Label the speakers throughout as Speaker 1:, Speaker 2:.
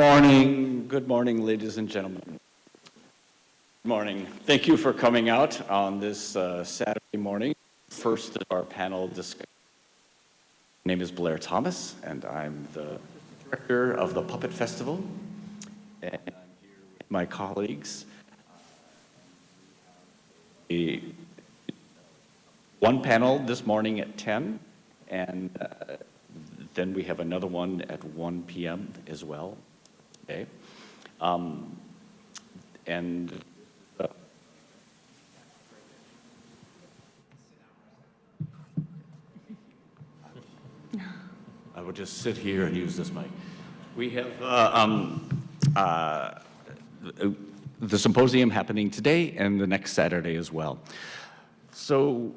Speaker 1: Morning, good morning, ladies and gentlemen. Good morning. Thank you for coming out on this uh, Saturday morning, first of our panel discussion. My name is Blair Thomas, and I'm the director of the Puppet Festival. And I'm here with my colleagues. A, one panel this morning at 10, and uh, then we have another one at 1 p.m. as well. Okay. Um, and uh, I will just sit here and use this mic. We have uh, um, uh, the symposium happening today and the next Saturday as well. So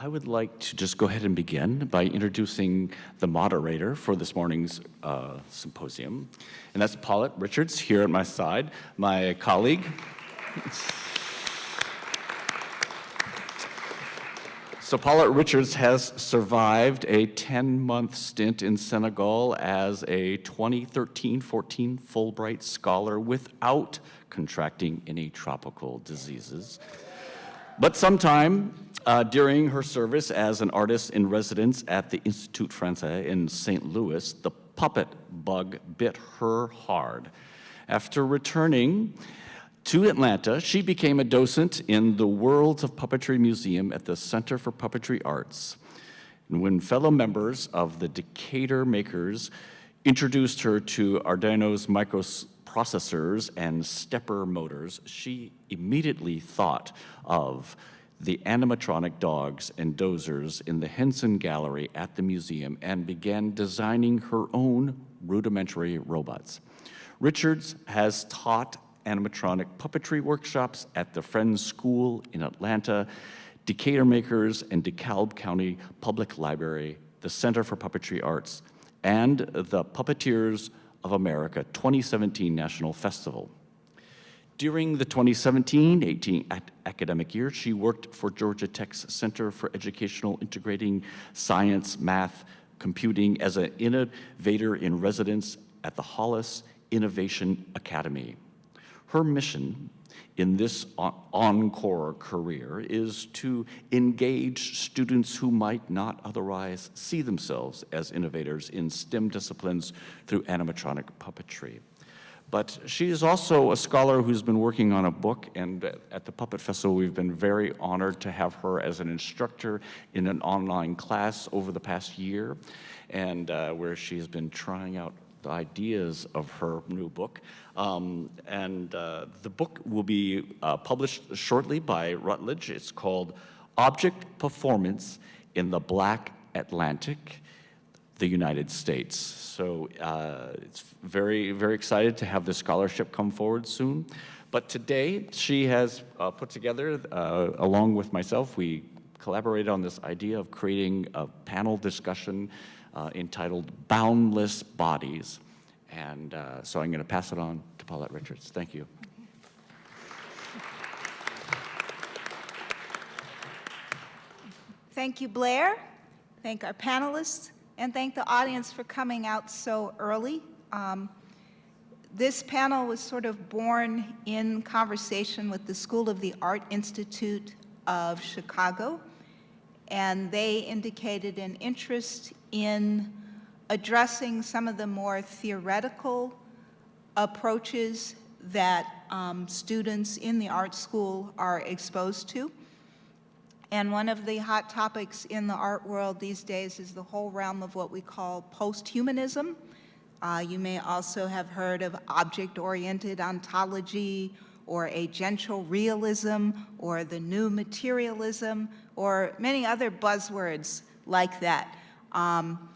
Speaker 1: I would like to just go ahead and begin by introducing the moderator for this morning's uh, symposium, and that's Paulette Richards here at my side, my colleague. So Paulette Richards has survived a 10-month stint in Senegal as a 2013-14 Fulbright scholar without contracting any tropical diseases. But sometime uh, during her service as an artist in residence at the Institut Français in St. Louis, the puppet bug bit her hard. After returning to Atlanta, she became a docent in the Worlds of Puppetry Museum at the Center for Puppetry Arts. And when fellow members of the Decatur Makers introduced her to Arduino's microprocessors and stepper motors, she immediately thought of the animatronic dogs and dozers in the Henson Gallery at the museum and began designing her own rudimentary robots. Richards has taught animatronic puppetry workshops at the Friends School in Atlanta, Decatur Makers and DeKalb County Public Library, the Center for Puppetry Arts, and the Puppeteers of America 2017 National Festival. During the 2017-18 academic year, she worked for Georgia Tech's Center for Educational Integrating Science, Math, Computing as an innovator in residence at the Hollis Innovation Academy. Her mission in this encore career is to engage students who might not otherwise see themselves as innovators in STEM disciplines through animatronic puppetry. But she is also a scholar who's been working on a book, and at the Puppet Festival, we've been very honored to have her as an instructor in an online class over the past year, and uh, where she's been trying out the ideas of her new book. Um, and uh, the book will be uh, published shortly by Routledge. It's called Object Performance in the Black Atlantic the United States. So uh, it's very, very excited to have this scholarship come forward soon. But today she has uh, put together, uh, along with myself, we collaborated on this idea of creating a panel discussion uh, entitled Boundless Bodies. And uh, so I'm going to pass it on to Paulette Richards. Thank you.
Speaker 2: Thank you, Blair. Thank our panelists and thank the audience for coming out so early. Um, this panel was sort of born in conversation with the School of the Art Institute of Chicago, and they indicated an interest in addressing some of the more theoretical approaches that um, students in the art school are exposed to. And one of the hot topics in the art world these days is the whole realm of what we call post-humanism. Uh, you may also have heard of object-oriented ontology or agential realism or the new materialism or many other buzzwords like that. Um,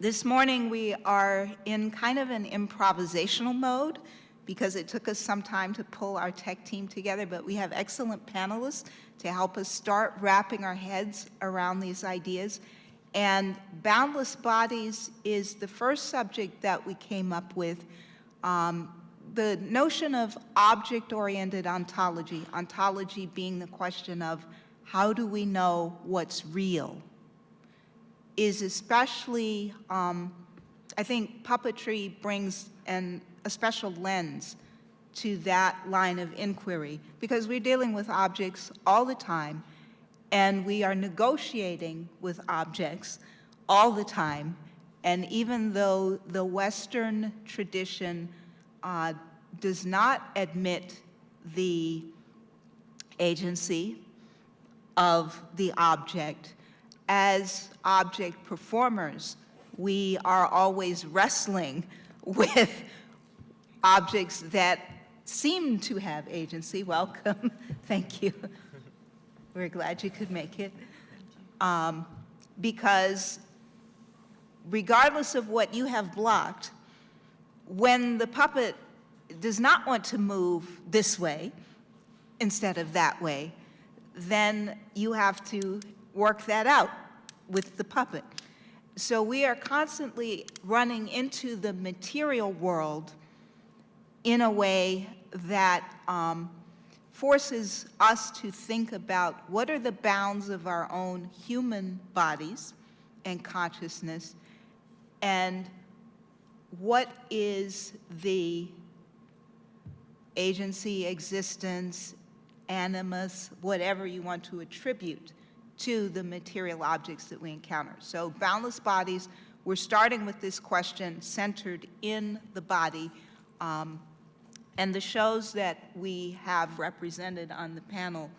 Speaker 2: this morning we are in kind of an improvisational mode because it took us some time to pull our tech team together, but we have excellent panelists to help us start wrapping our heads around these ideas. And boundless bodies is the first subject that we came up with. Um, the notion of object-oriented ontology, ontology being the question of how do we know what's real, is especially um, I think puppetry brings an, a special lens to that line of inquiry because we're dealing with objects all the time and we are negotiating with objects all the time. And even though the Western tradition uh, does not admit the agency of the object, as object performers, we are always wrestling with objects that seem to have agency. Welcome. Thank you. We're glad you could make it. Um, because regardless of what you have blocked, when the puppet does not want to move this way instead of that way, then you have to work that out with the puppet. So we are constantly running into the material world in a way that um, forces us to think about what are the bounds of our own human bodies and consciousness, and what is the agency, existence, animus, whatever you want to attribute to the material objects that we encounter. So boundless bodies, we're starting with this question centered in the body. Um, and the shows that we have represented on the panel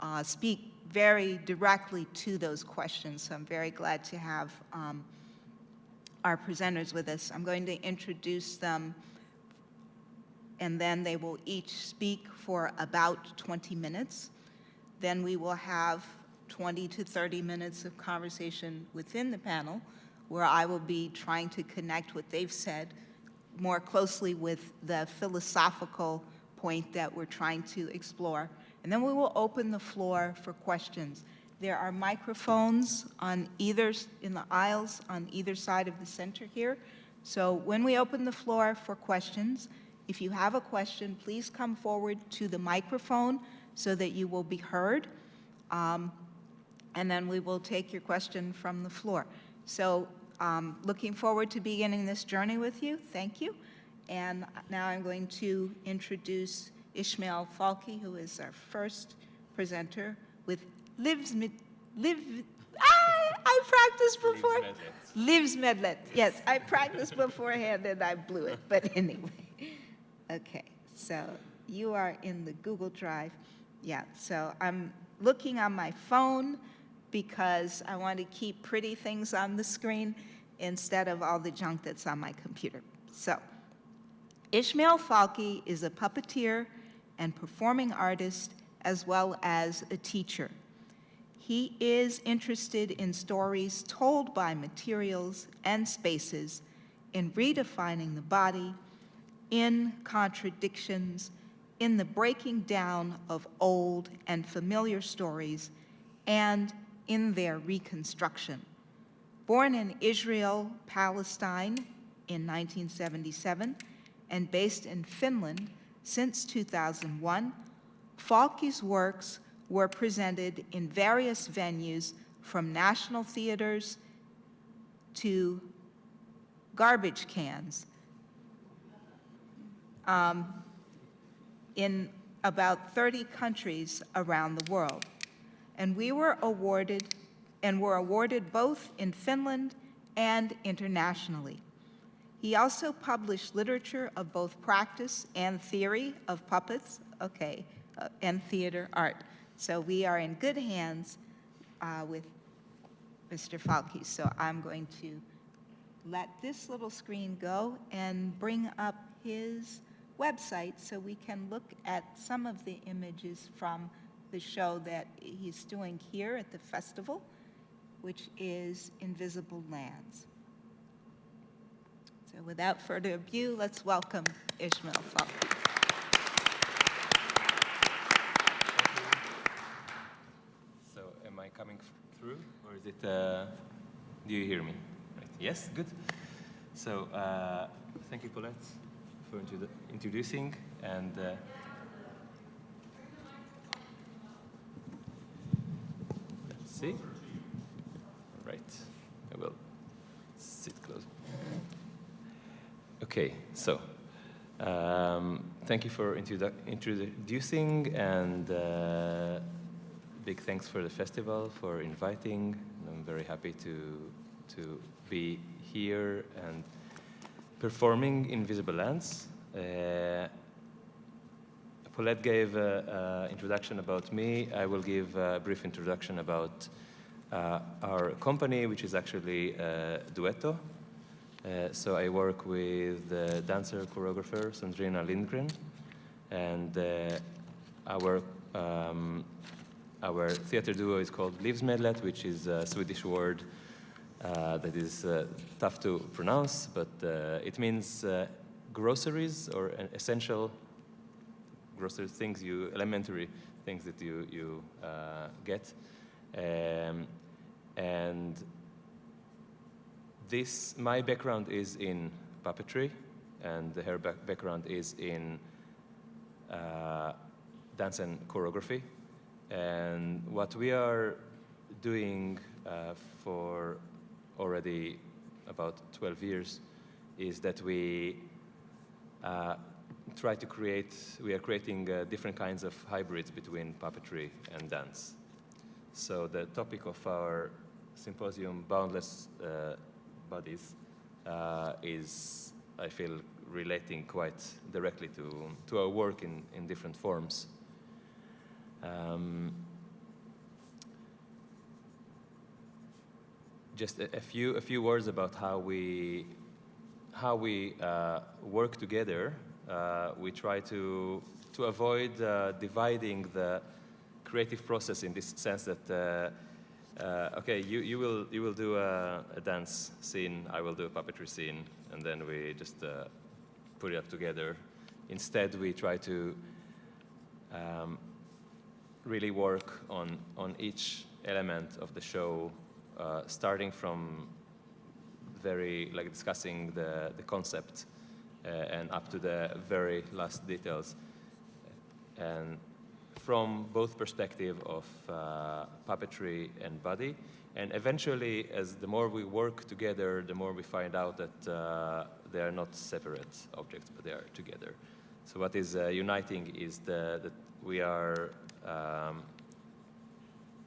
Speaker 2: uh, speak very directly to those questions. So I'm very glad to have um, our presenters with us. I'm going to introduce them and then they will each speak for about 20 minutes. Then we will have 20 to 30 minutes of conversation within the panel where I will be trying to connect what they've said more closely with the philosophical point that we're trying to explore. And then we will open the floor for questions. There are microphones on either, in the aisles on either side of the center here. So when we open the floor for questions, if you have a question, please come forward to the microphone so that you will be heard. Um, and then we will take your question from the floor. So um, looking forward to beginning this journey with you. Thank you. And now I'm going to introduce Ishmael Falke, who is our first presenter with Lives, Live, ah, I practiced before. Lives Medlet. Yes, I practiced beforehand and I blew it, but anyway. Okay, so you are in the Google Drive. Yeah, so I'm looking on my phone because I want to keep pretty things on the screen instead of all the junk that's on my computer. So, Ishmael Falke is a puppeteer and performing artist as well as a teacher. He is interested in stories told by materials and spaces in redefining the body, in contradictions, in the breaking down of old and familiar stories, and in their reconstruction. Born in Israel, Palestine in 1977 and based in Finland since 2001, Falke's works were presented in various venues from national theaters to garbage cans um, in about 30 countries around the world and we were awarded and were awarded both in Finland and internationally. He also published literature of both practice and theory of puppets, okay, uh, and theater art. So we are in good hands uh, with Mr. Falke. So I'm going to let this little screen go and bring up his website so we can look at some of the images from the show that he's doing here at the festival, which is Invisible Lands. So without further ado, let's welcome Ishmael Falke.
Speaker 3: So am I coming through or is it, uh, do you hear me? Right. Yes, good. So uh, thank you, Colette, for introducing and uh, See? Right. I will sit close. Okay, so um, thank you for introdu introducing and uh, big thanks for the festival for inviting. I'm very happy to to be here and performing Invisible Lands. Uh, Paulette gave an introduction about me. I will give a brief introduction about uh, our company, which is actually uh, Duetto. Uh, so I work with the dancer choreographer Sandrina Lindgren, and uh, our um, our theater duo is called Livsmedlet, which is a Swedish word uh, that is uh, tough to pronounce, but it means groceries or essential grocery things you, elementary things that you, you uh, get. Um, and this, my background is in puppetry, and her back background is in uh, dance and choreography. And what we are doing uh, for already about 12 years is that we uh, try to create, we are creating uh, different kinds of hybrids between puppetry and dance. So the topic of our symposium, Boundless uh, Bodies, uh, is, I feel, relating quite directly to, to our work in, in different forms. Um, just a, a, few, a few words about how we, how we uh, work together we try to, to avoid uh, dividing the creative process in this sense that, uh, uh, okay, you, you, will, you will do a, a, dance scene, I will do a puppetry scene, and then we just uh, put it up together. Instead, we try to um, really work on, on each element of the show, uh, starting from very, like discussing the, the concept uh, and up to the very last details. And from both perspective of uh, puppetry and body, and eventually, as the more we work together, the more we find out that uh, they are not separate objects, but they are together. So what is uh, uniting is the, that we are um,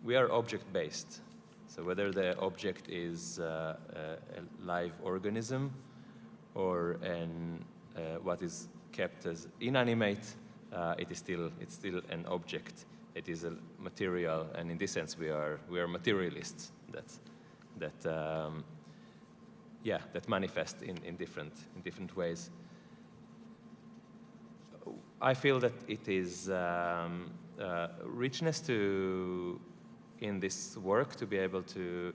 Speaker 3: we are object-based. So whether the object is uh, a live organism or an, uh, what is kept as inanimate, uh, it is still, it's still an object. It is a material, and in this sense, we are, we are materialists that, that, um, yeah, that manifest in, in, different, in different ways. I feel that it is um, uh, richness to, in this work to be able to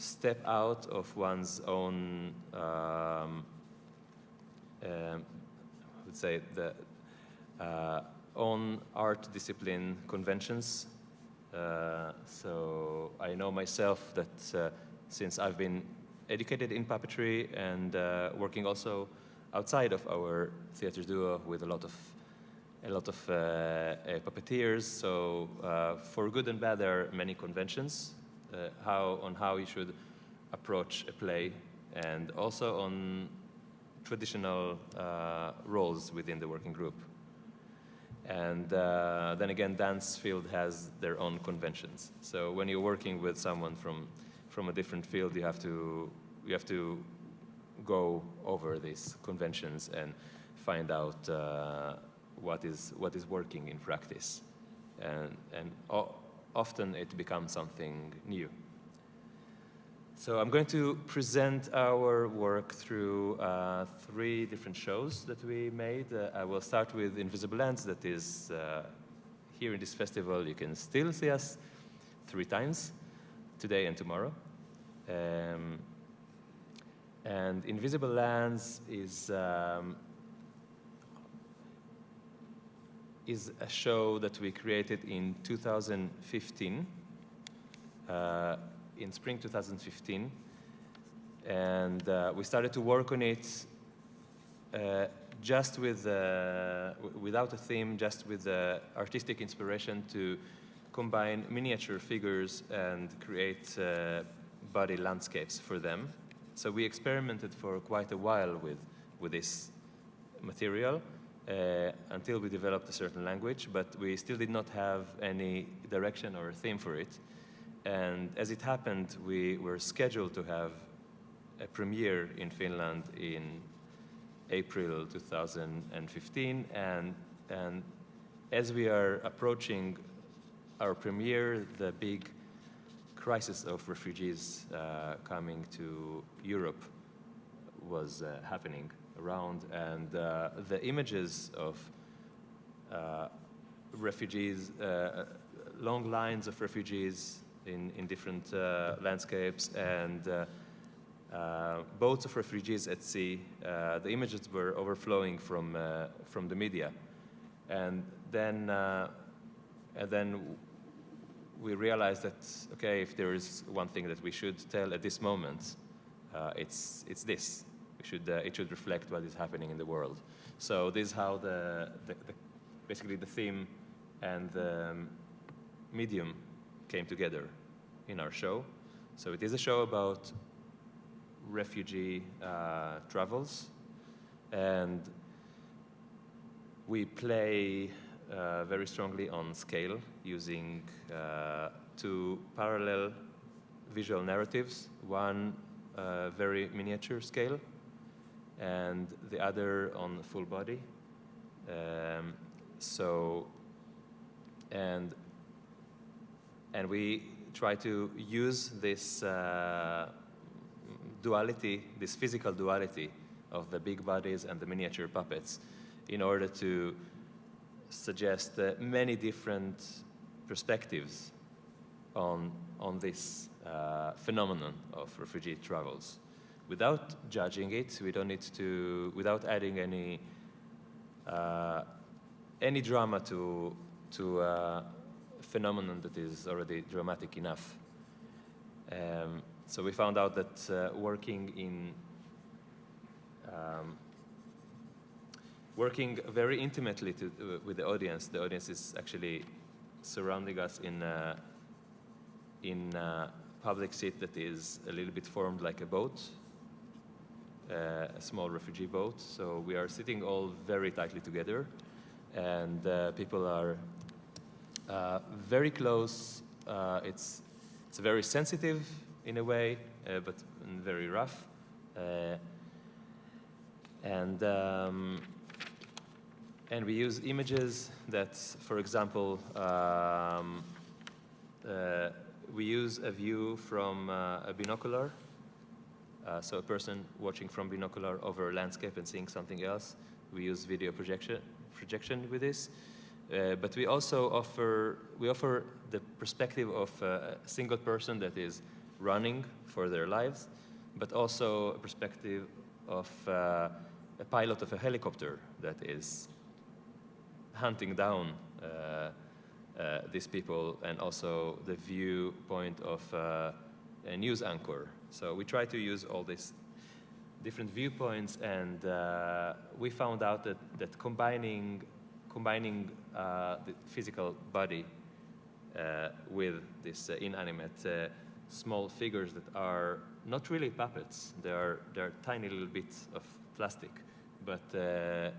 Speaker 3: step out of one's own, um, um, I would say, the uh, own art discipline conventions. Uh, so I know myself that uh, since I've been educated in puppetry and uh, working also outside of our theater duo with a lot of a lot of uh, uh, puppeteers. So for good and bad, there are many conventions uh, how, on how you should approach a play and also on traditional uh, roles within the working group. And uh, then again, dance field has their own conventions. So when you're working with someone from, from a different field, you have to, you have to go over these conventions and find out uh, what, is, what is working in practice. And, and often it becomes something new. So I'm going to present our work through uh, three different shows that we made. Uh, I will start with Invisible Lands that is uh, here in this festival. You can still see us three times, today and tomorrow. Um, and Invisible Lands is um, is a show that we created in 2015, uh, in spring 2015. And uh, we started to work on it uh, just with, uh, without a theme, just with the artistic inspiration to combine miniature figures and create uh, body landscapes for them. So we experimented for quite a while with with this material uh, until we developed a certain language, but we still did not have any direction or theme for it. And as it happened, we were scheduled to have a premiere in Finland in April 2015, and, and as we are approaching our premiere, the big crisis of refugees uh, coming to Europe was uh, happening around, and uh, the images of uh, refugees, uh, long lines of refugees in, in different landscapes, and uh, boats of refugees at sea. Uh, the images were overflowing from, uh, from the media. And then, and then we realized that, okay, if there is one thing that we should tell at this moment, it's, it's this. We should, uh, it should reflect what is happening in the world. So this is how the, the, the basically the theme and the um, medium came together in our show. So it is a show about refugee uh, travels. And we play uh, very strongly on scale using uh, two parallel visual narratives, one uh, very miniature scale and the other on full body. Um, so, and, and we try to use this uh, duality, this physical duality of the big bodies and the miniature puppets in order to suggest uh, many different perspectives on, on this uh, phenomenon of refugee travels. Without judging it, we don't need to, without adding any, uh, any drama to, to a phenomenon that is already dramatic enough. Um, so we found out that uh, working in um, working very intimately to, uh, with the audience, the audience is actually surrounding us in a, in a public seat that is a little bit formed like a boat, a small refugee boat. So we are sitting all very tightly together, and uh, people are uh, very close. Uh, it's it's very sensitive in a way, uh, but very rough. Uh, and, um, and we use images that, for example, um, uh, we use a view from uh, a binocular. Uh, so a person watching from binocular over a landscape and seeing something else. We use video projection, projection with this. Uh, but we also offer, we offer the perspective of a single person that is running for their lives, but also a perspective of uh, a pilot of a helicopter that is hunting down uh, uh, these people and also the viewpoint of uh, a news anchor. So we try to use all these different viewpoints and uh, we found out that, that combining, combining uh, the physical body with this inanimate small figures that are not really puppets. They are, they are tiny little bits of plastic, but, uh,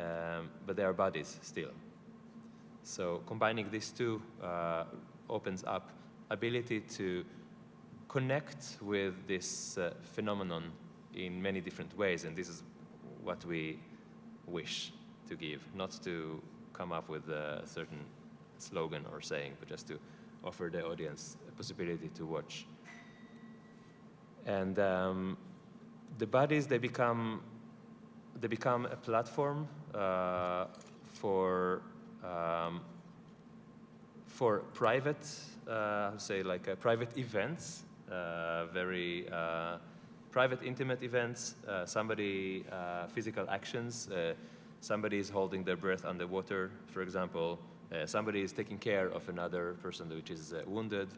Speaker 3: um, but they are bodies still. So combining these two uh, opens up ability to connect with this uh, phenomenon in many different ways, and this is what we wish to give, not to come up with a certain slogan or saying, but just to offer the audience a possibility to watch. And um, the bodies, they become, they become a platform uh, for, um, for private, uh, say like uh, private events, very uh, private, intimate events, uh, somebody, physical actions, somebody is holding their breath underwater, for example, uh, somebody is taking care of another person which is uh, wounded.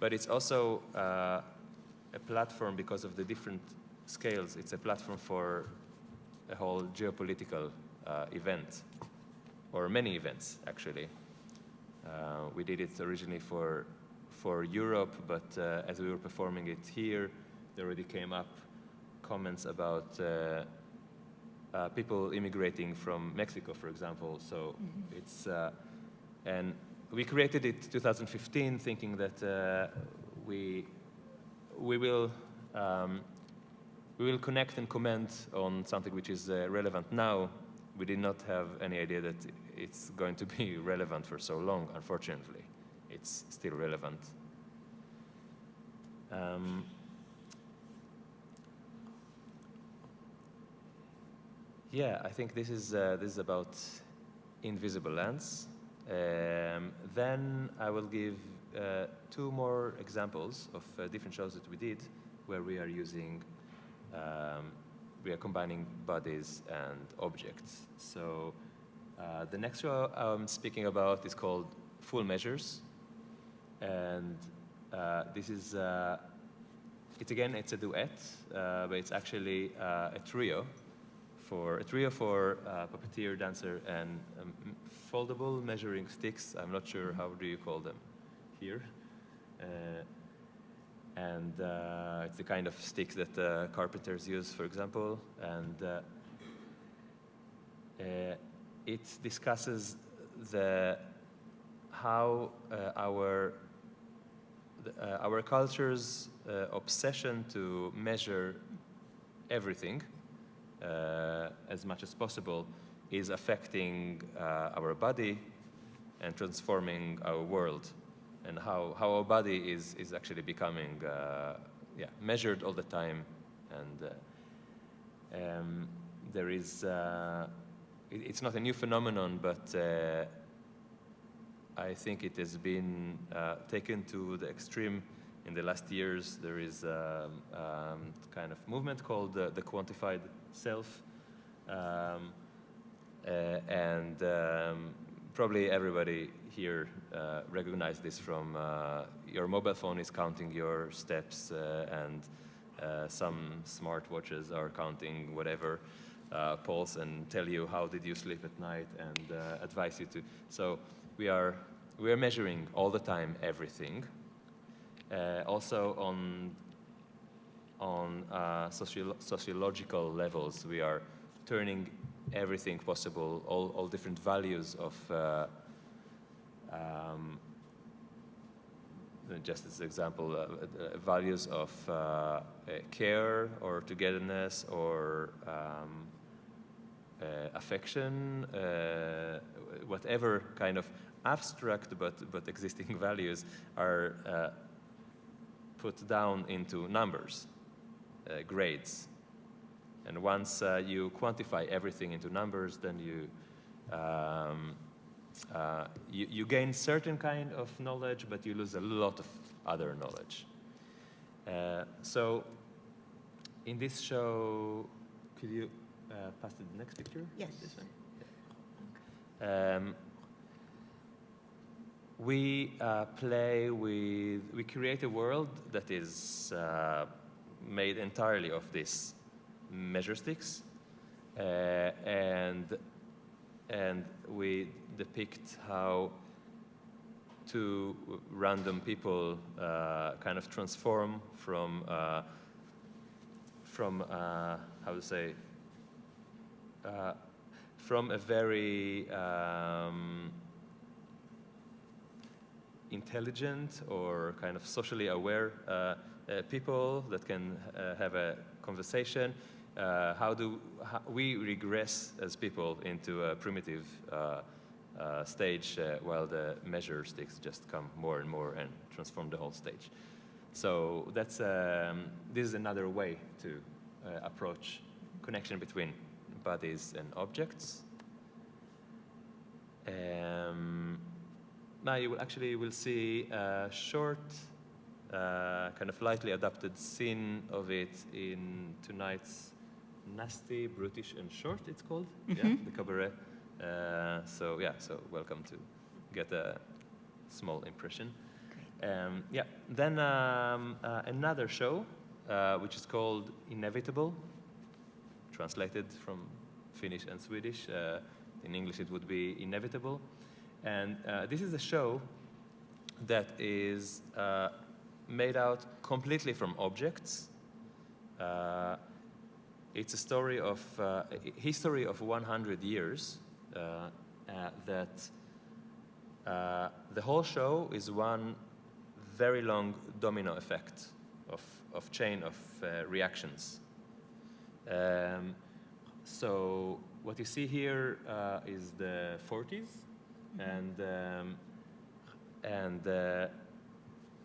Speaker 3: But it's also uh, a platform because of the different scales. It's a platform for a whole geopolitical uh, event, or many events, actually. Uh, we did it originally for, for Europe, but uh, as we were performing it here, there already came up comments about uh, people immigrating from Mexico, for example. So it's, uh, and we created it 2015 thinking that uh, we, we will um, we will connect and comment on something which is uh, relevant now. We did not have any idea that it's going to be relevant for so long, unfortunately. It's still relevant. Um, yeah, I think this is, uh, this is about invisible lands. Um, then I will give uh, two more examples of uh, different shows that we did where we are using um, we are combining bodies and objects. So uh, the next show I'm speaking about is called Full Measures. And uh, this is, uh, it's again, it's a duet, uh, but it's actually uh, a trio for, a trio for uh, puppeteer, dancer, and um, foldable measuring sticks. I'm not sure how do you call them here and uh, it's the kind of sticks that uh, carpenters use, for example, and uh, uh it discusses the how uh, our uh, our culture's obsession to measure everything as much as possible is affecting our body and transforming our world and how, how our body is, is actually becoming uh, yeah, measured all the time. And uh, um, there is, uh, it, it's not a new phenomenon, but uh, I think it has been uh, taken to the extreme in the last years. There is a um, um, kind of movement called the quantified self. Um, uh, and um, probably everybody here uh, this from uh, your mobile phone is counting your steps uh, and uh, some smart watches are counting whatever uh, pulse and tell you how did you sleep at night and uh, advise you to. So we are, we are measuring all the time everything. also on, on socio sociological levels, we are turning everything possible, all, all different values of um, just as an example, uh, uh, values of uh, uh, care or togetherness or um, uh, affection, uh, whatever kind of abstract but, but existing values are put down into numbers, grades. And once you quantify everything into numbers, then you um, uh, you, you, gain certain kind of knowledge, but you lose a lot of other knowledge. Uh, so in this show, could you uh, pass to the next picture?
Speaker 2: Yes.
Speaker 3: This one? Um, we uh, play with, we create a world that is uh, made entirely of these measure sticks. Uh, and and we depict how two random people uh, kind of transform from uh, from uh, how to say from a very um, intelligent or kind of socially aware uh, uh, people that can have a conversation uh, how do how we regress as people into a primitive uh, uh, stage uh, while the measure sticks just come more and more and transform the whole stage. So that's um, this is another way to uh, approach connection between bodies and objects. Um, now you will actually will see a short, uh, kind of lightly adapted scene of it in tonight's nasty, brutish, and short. It's called mm -hmm. yeah, mm-hmm. the cabaret. Uh, so yeah, so welcome to get a small impression. Um, yeah, then um, uh, another show, uh, which is called Inevitable, translated from Finnish and Swedish. Uh, in English, it would be Inevitable. And uh, this is a show that is uh, made out completely from objects it's a story of uh, history of 100 years uh, uh, that uh, the whole show is one very long domino effect of, of chain of uh, reactions. Um, so what you see here uh, is the 40s, and um, and uh,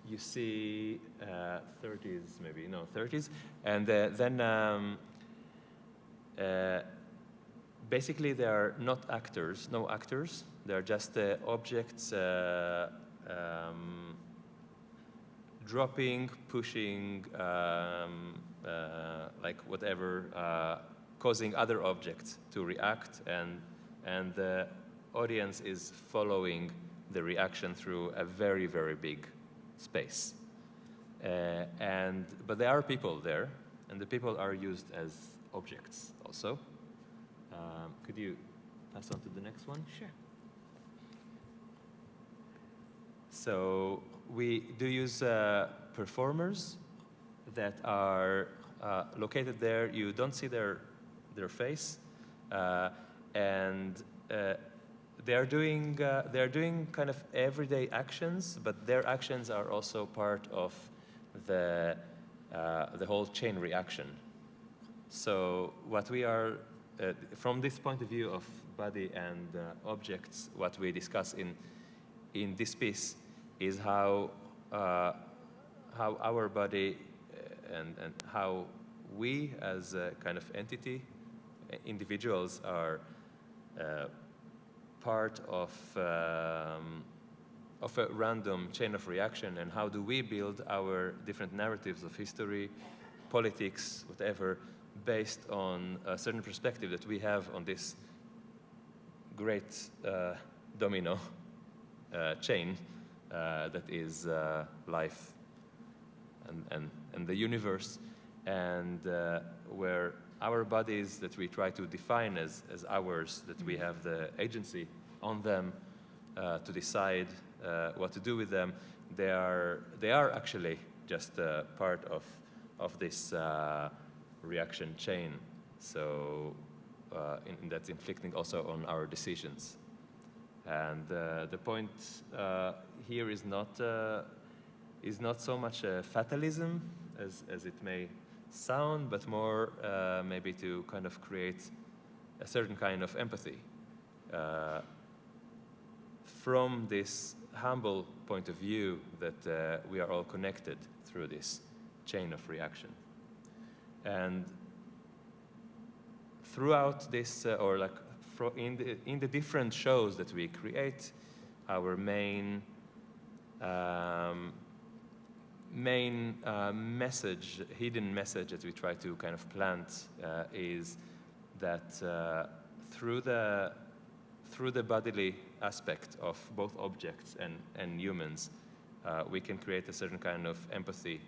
Speaker 3: you see uh, 30s maybe no 30s, and uh, then um, uh, basically they are not actors, no actors. They are just uh, objects. Uh, um, dropping, pushing, um, like whatever, causing other objects to react, and and audience is following the reaction through a very very big space. Uh, and but there are people there, and the people are used as objects also. Um, could you pass on to the next one?
Speaker 2: Sure.
Speaker 3: So we do use uh, performers that are uh, located there. You don't see their their face, uh, and they are doing uh, they are doing kind of everyday actions, but their actions are also part of the uh, the whole chain reaction. So what we are uh, from this point of view of body and uh, objects, what we discuss in in this piece is how uh, how our body uh, and and how we as a kind of entity, individuals are uh, part of um, of a random chain of reaction, and how do we build our different narratives of history, politics, whatever, based on a certain perspective that we have on this great uh, domino uh, chain uh, that is uh, life and, and, and the universe, and uh, where our bodies that we try to define as, as ours, that we have the agency on them uh, to decide uh, what to do with them, they are, they are actually just uh, part of, of this uh, reaction chain. So uh, in, in that's inflicting also on our decisions. And uh, the point here is not, is not so much a fatalism as, as it may sound, but more maybe to kind of create a certain kind of empathy uh, from this humble point of view that uh, we are all connected through this chain of reaction. And throughout this, uh, or like in the, in the different shows that we create, our main um, main uh, message, hidden message that we try to kind of plant uh, is that uh, through the through the bodily aspect of both objects and, and humans, uh, we can create a certain kind of empathy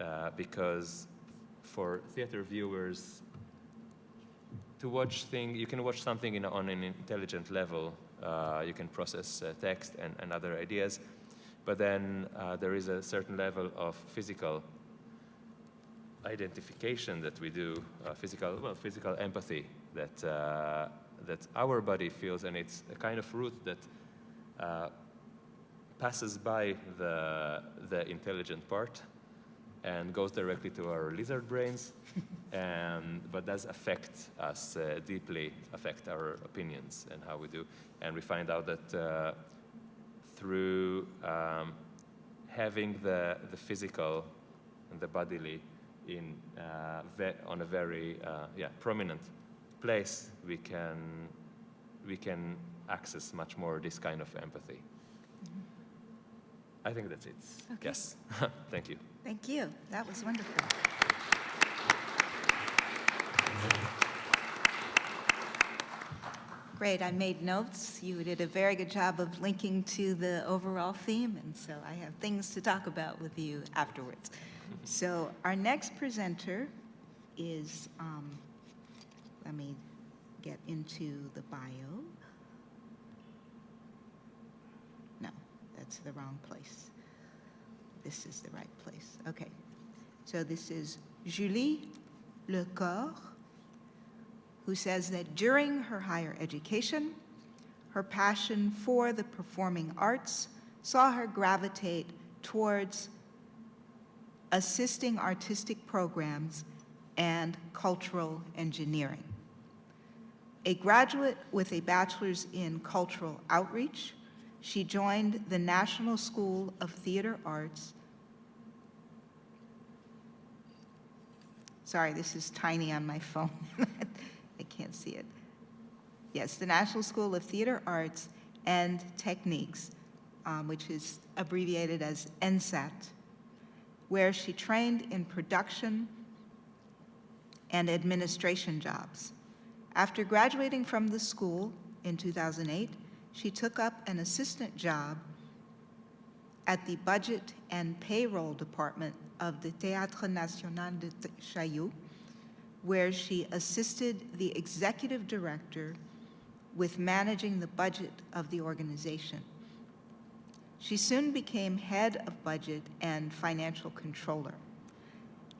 Speaker 3: uh, because for theater viewers, to watch thing, you can watch something in, on an intelligent level. Uh, you can process uh, text and, and other ideas, but then uh, there is a certain level of physical identification that we do, uh, physical, well, physical empathy that that our body feels, and it's a kind of route that uh, passes by the the intelligent part and goes directly to our lizard brains, and but does affect us uh, deeply, affect our opinions and how we do, and we find out that uh, through um, having the the physical and the bodily in uh, on a very uh, yeah prominent place, we can we can access much more this kind of empathy. I think that's it.
Speaker 2: Okay.
Speaker 3: Yes. Thank you.
Speaker 2: Thank you. That was wonderful. Great. I made notes. You did a very good job of linking to the overall theme, and so I have things to talk about with you afterwards. So our next presenter is, um, let me get into the bio. No, that's the wrong place. This is the right place. Okay. So this is Julie Le Corps, who says that during her higher education, her passion for the performing arts saw her gravitate towards assisting artistic programs and cultural engineering. A graduate with a bachelor's in cultural outreach, she joined the National School of Theater Arts. Sorry, this is tiny on my phone. I can't see it. Yes, the National School of Theater Arts and Techniques, um, which is abbreviated as ENSATT, where she trained in production and administration jobs. After graduating from the school in 2008, she took up an assistant job at the Budget and Payroll Department of the Théâtre National de Chaillot, where she assisted the executive director with managing the budget of the organization. She soon became head of budget and financial controller.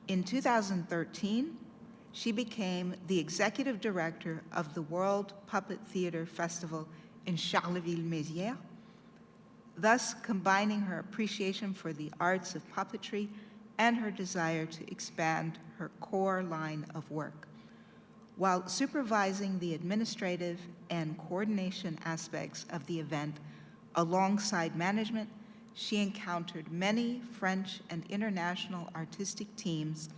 Speaker 2: In 2013, she became the executive director of the World Puppet Theater Festival in Charleville-Mézières, thus combining her appreciation for the arts of puppetry and her desire to expand her core line of work. While supervising the administrative and coordination aspects of the event alongside management, she encountered many French and international artistic teams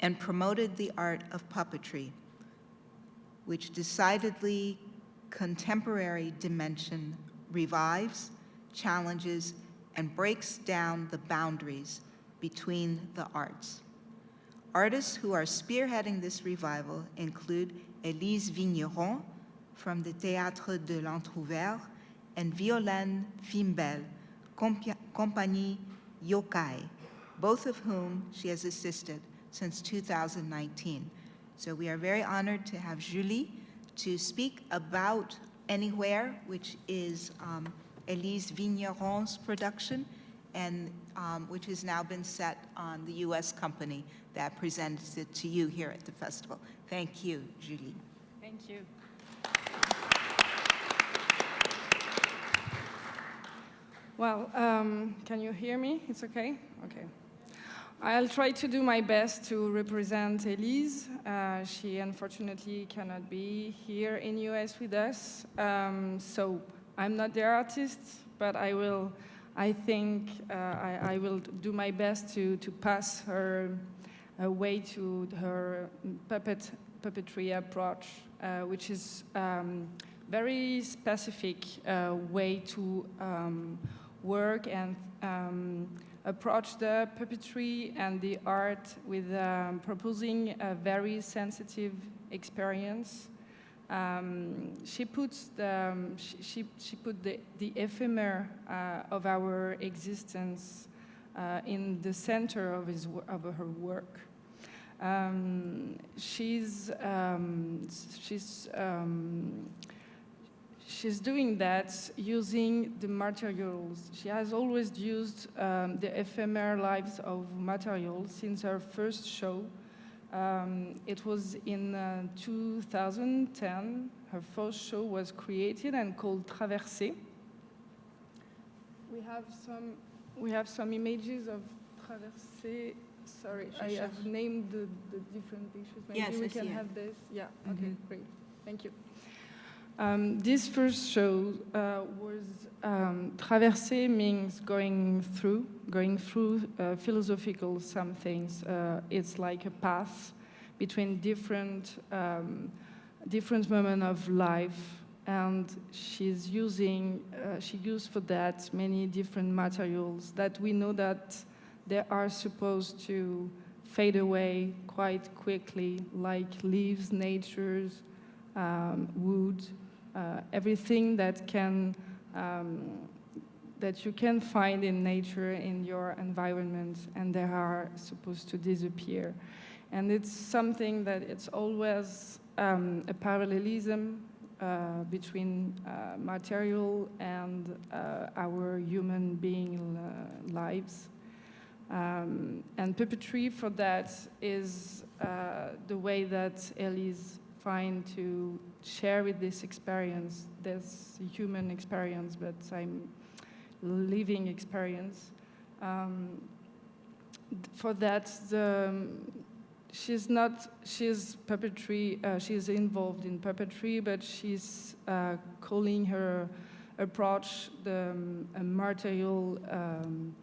Speaker 2: and promoted the art of puppetry, which decidedly contemporary dimension revives, challenges, and breaks down the boundaries between the arts. Artists who are spearheading this revival include Élise Vigneron from the Théâtre de l'Entrouvert and Violaine Fimbel, Compagnie Yokai, both of whom she has assisted since 2019. So we are very honored to have Julie to speak about Anywhere, which is um, Elise Vigneron's production, and um, which has now been set on the U.S. company that presents it to you here at the festival. Thank you, Julie.
Speaker 4: Thank you. Well, um, can you hear me? It's okay? Okay. I'll try to do my best to represent Elise. Uh, she unfortunately cannot be here in US with us. Um, so I'm not the artist, but I will, I think uh, I, I, will do my best to, to pass her uh, way to her puppet, puppetry approach, uh, which is um, very specific uh, way to um, work and um, approach the puppetry and the art with um, proposing a very sensitive experience. Um, she puts the, um, she, she, she, put the, the ephemer uh, of our existence uh, in the center of, his, of her work. Um, she's, um, she's um, she's doing that using the materials. She has always used um, the ephemeral lives of materials since her first show. Um, it was in uh, 2010. Her first show was created and called Traversée. We have some, we have some images of Traversée. Sorry, I have named the, the different pictures. Maybe
Speaker 2: yes,
Speaker 4: we
Speaker 2: I
Speaker 4: can have this. Yeah,
Speaker 2: Mm -hmm.
Speaker 4: okay, great. Thank you. Um, this first show uh, was um, means going through, going through uh, philosophical some things. Uh, it's like a path between different, um, different moments of life, and she's using, uh, she used for that many different materials that we know that they are supposed to fade away quite quickly, like leaves, natures, um, wood, everything that can um, that you can find in nature in your environment and they are supposed to disappear. And it's something that it's always um, a parallelism uh, between uh, material and uh, our human being uh, lives. Um, and puppetry for that is uh, the way that Elise find to share with this experience, this human experience, but I'm living experience. Um, for that, the, she's not, she's puppetry, uh, she's involved in puppetry, but she's uh, calling her approach the um, martial, um,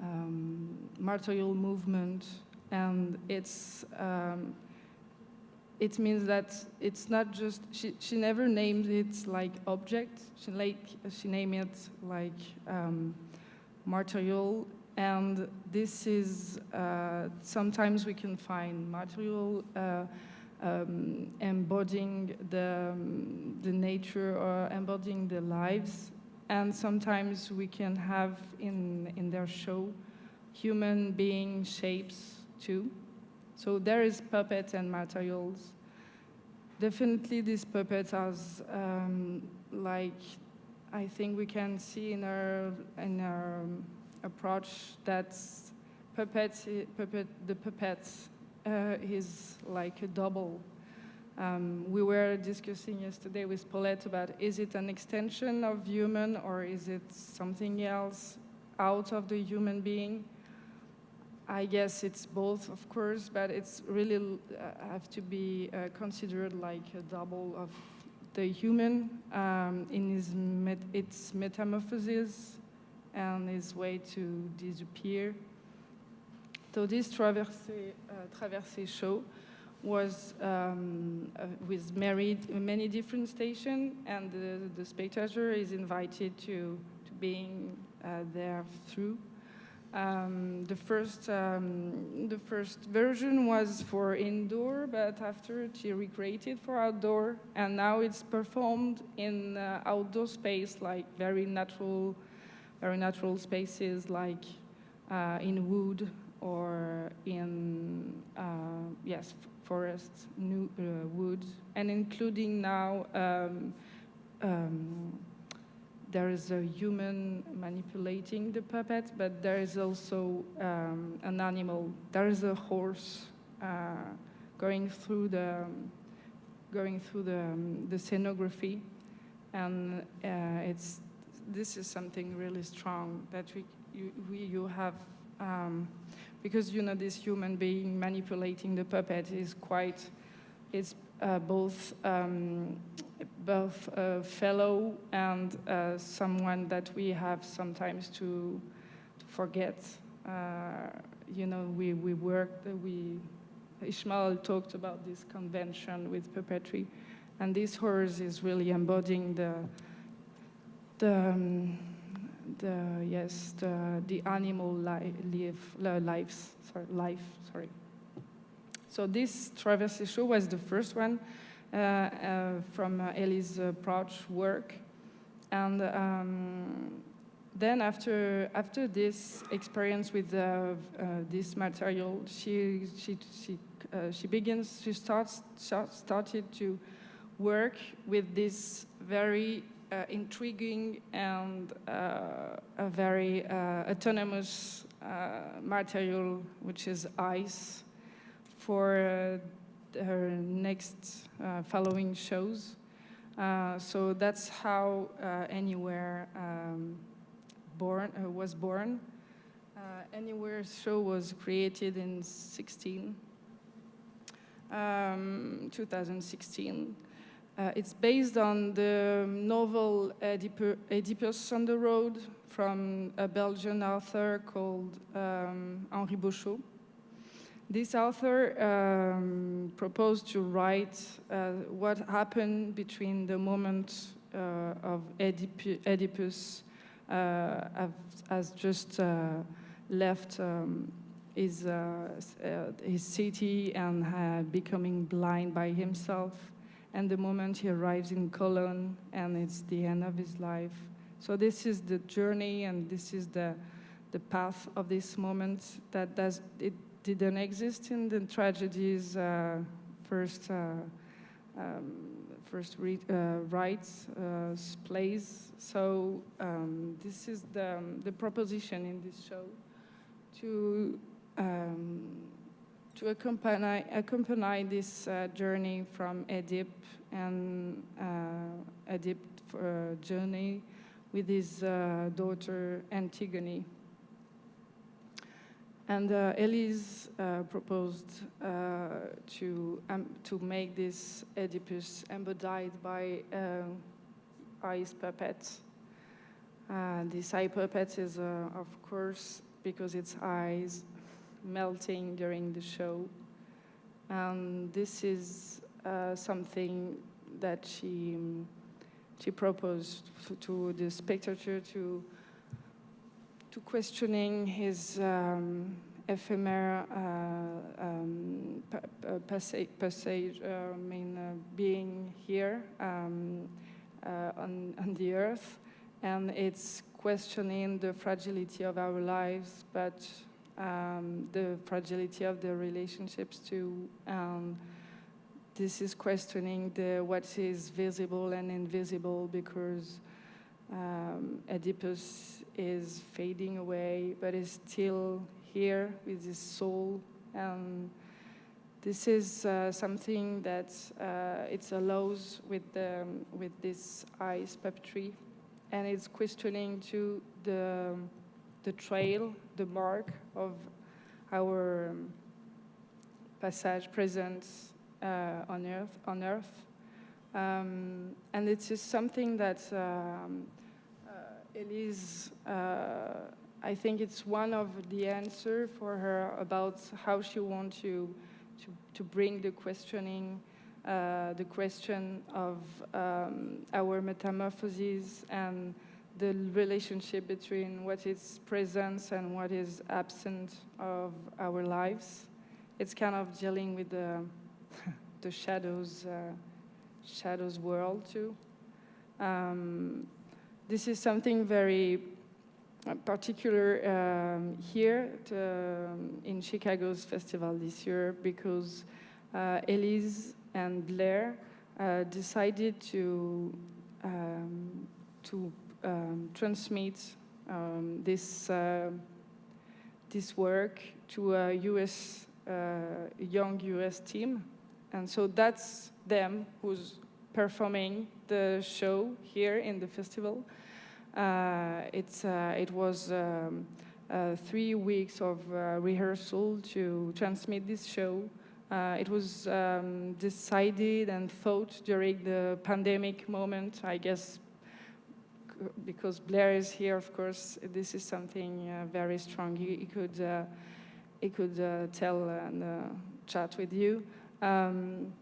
Speaker 4: um, martial movement, and it's, um, it means that it's not just, she, she never named it like object, she, like, she named it like um, martial and this is, uh, sometimes we can find material uh, um, embodying the, um, the nature or embodying the lives. And sometimes we can have in, in their show human being shapes too. So there is puppets and materials. Definitely this puppet has um, like, I think we can see in our, in our approach that puppet, puppet the puppet uh, is like a double. Um, we were discussing yesterday with Paulette about is it an extension of human or is it something else out of the human being? I guess it's both, of course, but it's really uh, have to be uh, considered like a double of the human um, in his met its metamorphosis and his way to disappear. So this Traversée, uh, show was um, uh, with married, many different stations, and the, the spectator is invited to, to being uh, there through. Um, the first um, the first version was for indoor, but after she recreated for outdoor, and now it's performed in uh, outdoor space, like very natural very natural spaces like uh, in wood or in, uh, yes, forests, new, uh, woods, and including now um, um, there is a human manipulating the puppet, but there is also um, an animal. There is a horse uh, going through the going through the, um, the scenography, and uh, it's this is something really strong that we, you, we, you have, um, because you know this human being manipulating the puppet is quite, it's uh, both um, both a fellow and uh, someone that we have sometimes to, to forget. Uh, you know, we, we worked, we, Ishmael talked about this convention with puppetry, and this horse is really embodying the, the, um, the yes, the, the animal li live, lives, sorry, life, sorry. So this Traversée show was the first one from uh, Elise's approach work. And um, then after, after this experience with uh, this material, she, she, she, she begins, she starts, started to work with this very uh, intriguing and uh, a very uh, autonomous material, which is ice, for her next following shows. so that's how Anywhere um, born, was born. Anywhere show was created in 16, um, 2016. Uh, it's based on the novel Oedipus on the Road from a Belgian author called um, Henry Bauchau. This author um, proposed to write uh, what happened between the moment uh, of Oedip Oedipus uh, just uh, left um, his, uh, his city and becoming blind by himself and the moment he arrives in Cologne and it's the end of his life. So this is the journey and this is the, the path of this moment that does, it didn't exist in the tragedies uh, first, uh, um, first re, uh, rites, uh, plays. So um, this is the, um, the proposition in this show. to um, to accompany accompany this uh, journey from Oedipe and uh, Oedipe uh, journey with his daughter Antigone. And uh, Elise uh, proposed uh, to, um, to make this Oedipus embodied by uh, ice puppets. Uh, this eye puppet is, uh, of course, because its eyes melting during the show. And this is something that she, she proposed to the spectator to to questioning his um, ephemeral uh, um, pa- pa- passage, passage uh, mean, uh, being here um, uh, on, on the earth, and it's questioning the fragility of our lives, but um, the fragility of the relationships too. This is questioning the what is visible and invisible because um, Oedipus is fading away, but is still here with his soul. And this is uh, something that uh, it allows with the, with this ice puppetry, and it's questioning to the the trail, the mark of our um, passage presence uh, on Earth. On Earth. Um, and it is something that um, uh, Elise, uh, I think it's one of the answer for her about how she wants to, to, to bring the questioning, uh, the question of um, our metamorphoses and the relationship between what is presence and what is absent of our lives. It's kind of dealing with the, the shadows uh, shadows world too. Um, this is something very uh, particular um, here to, um, in Chicago's festival this year because uh, Elise and Blair uh, decided to um, to um, transmit um, this uh, this work to a U.S. Uh, young U.S. team, and so that's them who's performing the show here in the festival. Uh, it's, uh, it was um, uh, three weeks of uh, rehearsal to transmit this show. Uh, it was um, decided and thought during the pandemic moment, I guess, because Blair is here, of course, this is something uh, very strong. He, he could, he could tell and chat with you. Um,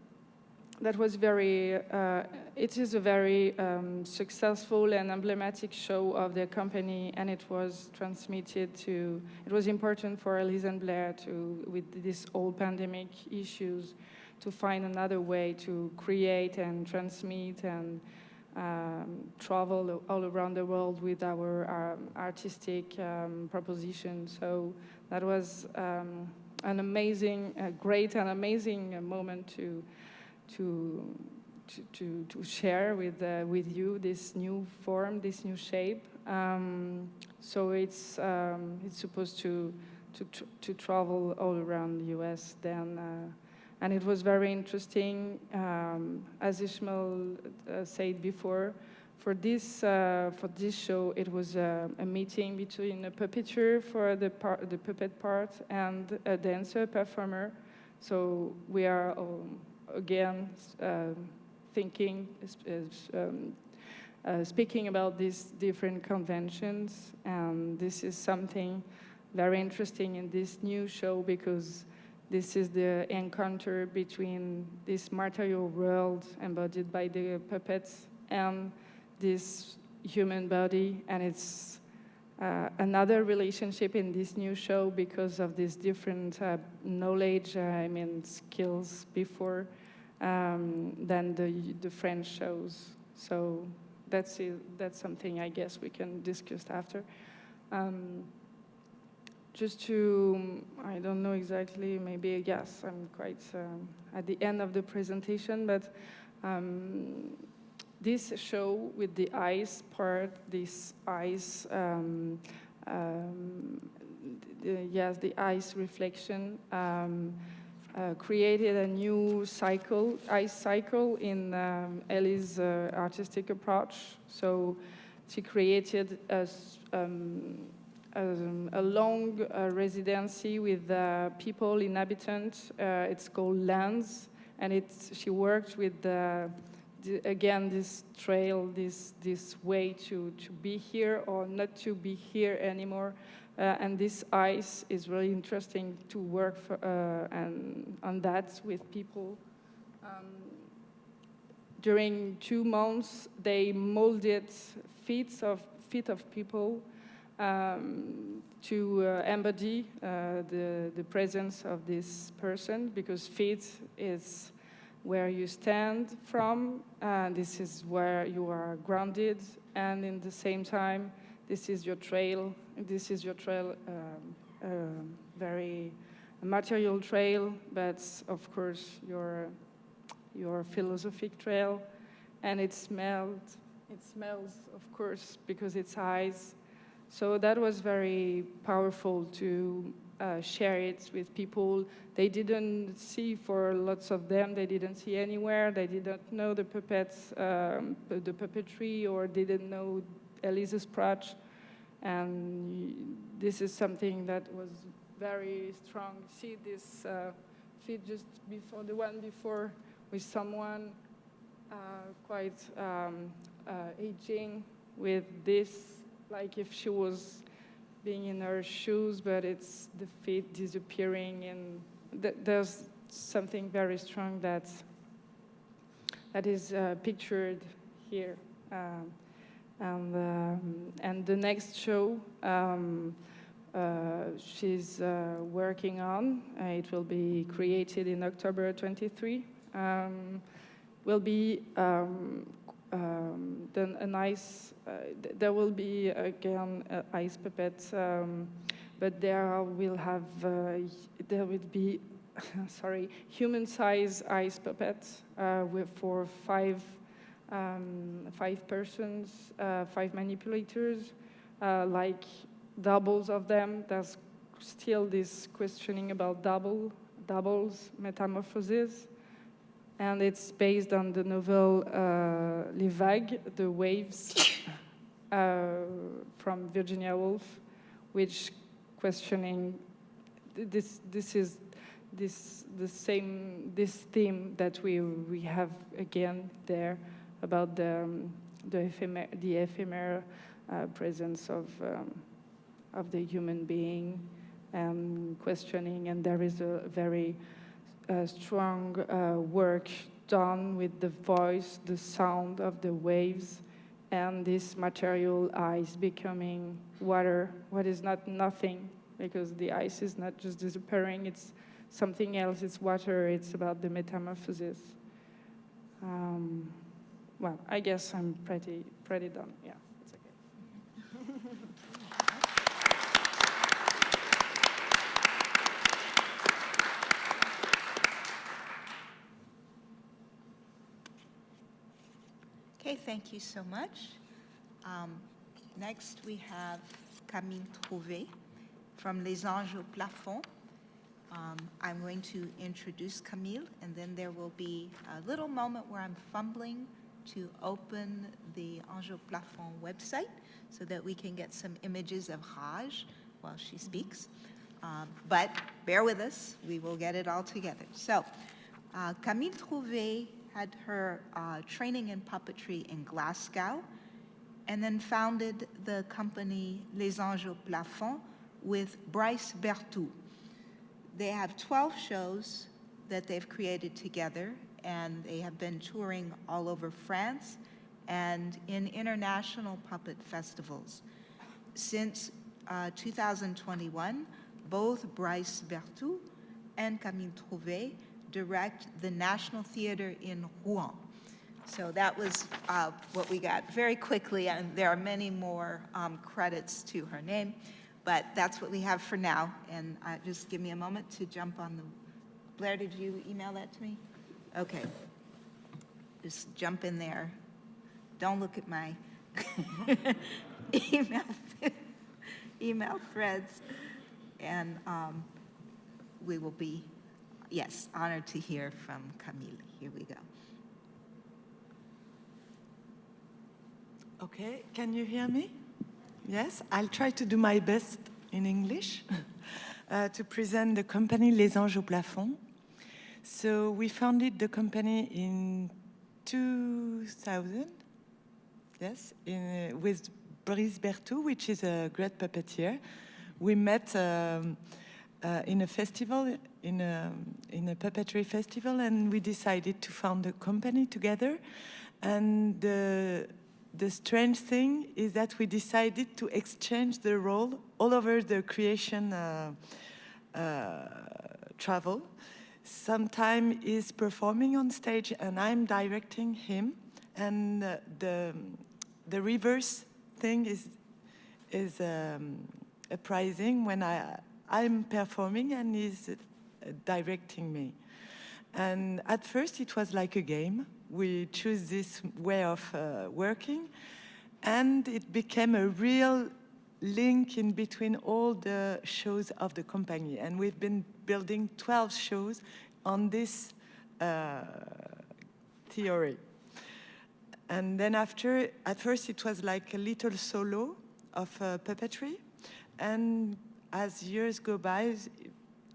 Speaker 4: that was very, uh, it is a very um, successful and emblematic show of the company, and it was transmitted to, it was important for Elise and Blair to, with this whole pandemic issues, to find another way to create and transmit and um, travel all around the world with our um, artistic um, proposition. So that was um, an amazing, uh, great and amazing uh, moment to to, to, to, share with, uh, with you this new form, this new shape. Um, so it's, um, it's supposed to, to, to travel all around the US then. Uh, and it was very interesting, um, as Ishmael uh, said before, for this, uh, for this show, it was a, a meeting between a puppeteer for the, par- the puppet part and a dancer performer. So we are um, again um, thinking, s- um, uh, speaking about these different conventions, and this is something very interesting in this new show because this is the encounter between this material world embodied by the puppets and this human body, and it's uh, another relationship in this new show because of this different uh, knowledge, uh, I mean skills before um, than the the French shows. So that's it, that's something I guess we can discuss after. Um, just to, I don't know exactly, maybe yes, I'm quite um, at the end of the presentation, but um, this show with the ice part, this ice, um, um, the, yes, the ice reflection, um, uh, created a new cycle, ice cycle in um, Elise's uh, artistic approach. So she created a, um, um, a long uh, residency with uh, people, inhabitants. Uh, it's called Lands, and it's, she worked with the, the, again this trail, this this way to to be here or not to be here anymore. Uh, and this ice is really interesting to work for, uh, and on that with people. Um, during two months, they molded feet of feet of people um, to uh, embody uh, the the presence of this person because feet is where you stand from, and this is where you are grounded, and in the same time, this is your trail. This is your trail, um, um, very material trail, but of course your your philosophic trail, and it smelled. It smells, of course, because it's eyes. So that was very powerful to uh, share it with people they didn't see for lots of them. They didn't see anywhere. They didn't know the puppets, um, the puppetry, or didn't know Elise's approach. And this is something that was very strong. See this uh, feed just before the one before with someone uh, quite um, uh, aging with this, like if she was being in her shoes, but it's the feet disappearing, and th- there's something very strong that that is uh, pictured here. Um, and um, and the next show um, uh, she's uh, working on, uh, it will be created in October 23. Um, will be a nice. Uh, th- there will be again uh, ice puppets, um, but there will have uh, there will be sorry human-size ice puppets with for five um, five persons, five manipulators, like doubles of them. There's still this questioning about double doubles metamorphosis and it's based on the novel uh, Les Vagues, The Waves, uh, from Virginia Woolf, which questioning this this is this the same this theme that we we have again there about the um, the ephemer the ephemeral uh, presence of um, of the human being and questioning. And there is a very strong uh, work done with the voice, the sound of the waves, and this material ice becoming water, what is not nothing, because the ice is not just disappearing, it's something else, it's water, it's about the metamorphosis. Um, well, I guess I'm pretty, pretty done, yeah, Okay,
Speaker 2: thank you so much. Um, Next, we have Camille Trouvé from Les Anges au Plafond. Um, I'm going to introduce Camille, and then there will be a little moment where I'm fumbling to open the Anges au Plafond website so that we can get some images of Rage while she speaks. Um, But bear with us, we will get it all together. So uh, Camille Trouvé had her uh, training in puppetry in Glasgow and then founded the company Les Anges au Plafond with Brice Berthoud. They have 12 shows that they've created together, and they have been touring all over France and in international puppet festivals. Since uh, 2021, both Brice Berthoud and Camille Trouvé direct the National Theater in Rouen. So that was uh, what we got very quickly, and there are many more um, credits to her name, but that's what we have for now. And uh, just give me a moment to jump on the, Blair, did you email that to me? Okay. Just jump in there. Don't look at my email, email threads. and um, we will be, yes, honored to hear from Camille. Here we go.
Speaker 5: Okay, can you hear me? Yes, I'll try to do my best in English uh, to present the company Les Anges au Plafond. So we founded the company in 2000, yes, in, uh, with Brice Berthoud, which is a great puppeteer. We met um, uh, in a festival, in a, in a puppetry festival, and we decided to found a company together. And the, the strange thing is that we decided to exchange the role all over the creation uh, uh, travel. Sometime he's performing on stage and I'm directing him. And uh, the, the reverse thing is, is um, when I, I'm performing and he's uh, directing me. And at first it was like a game. We choose this way of uh, working and it became a real link in between all the shows of the company. And we've been building 12 shows on this uh, theory. And then after, at first it was like a little solo of uh, puppetry. And as years go by,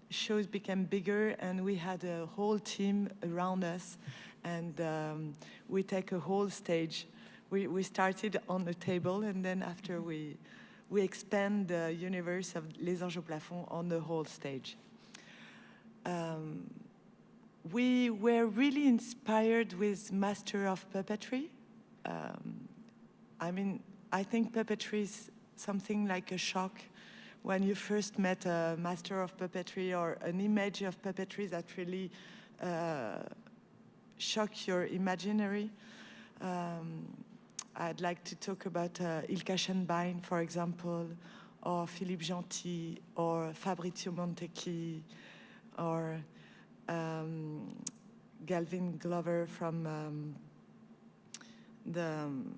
Speaker 5: shows became bigger and we had a whole team around us and um, we take a whole stage. We, we started on the table and then after we, we expand the universe of Les Anges au Plafond on the whole stage. Um, we were really inspired with Master of Puppetry. Um, I mean, I think puppetry is something like a shock when you first met a master of puppetry or an image of puppetry that really uh, shock your imaginary. Um, I'd like to talk about uh, Ilka Schönbein, for example, or Philippe Genty, or Fabrizio Montecchi, or um, Gavin Glover from um, the, um,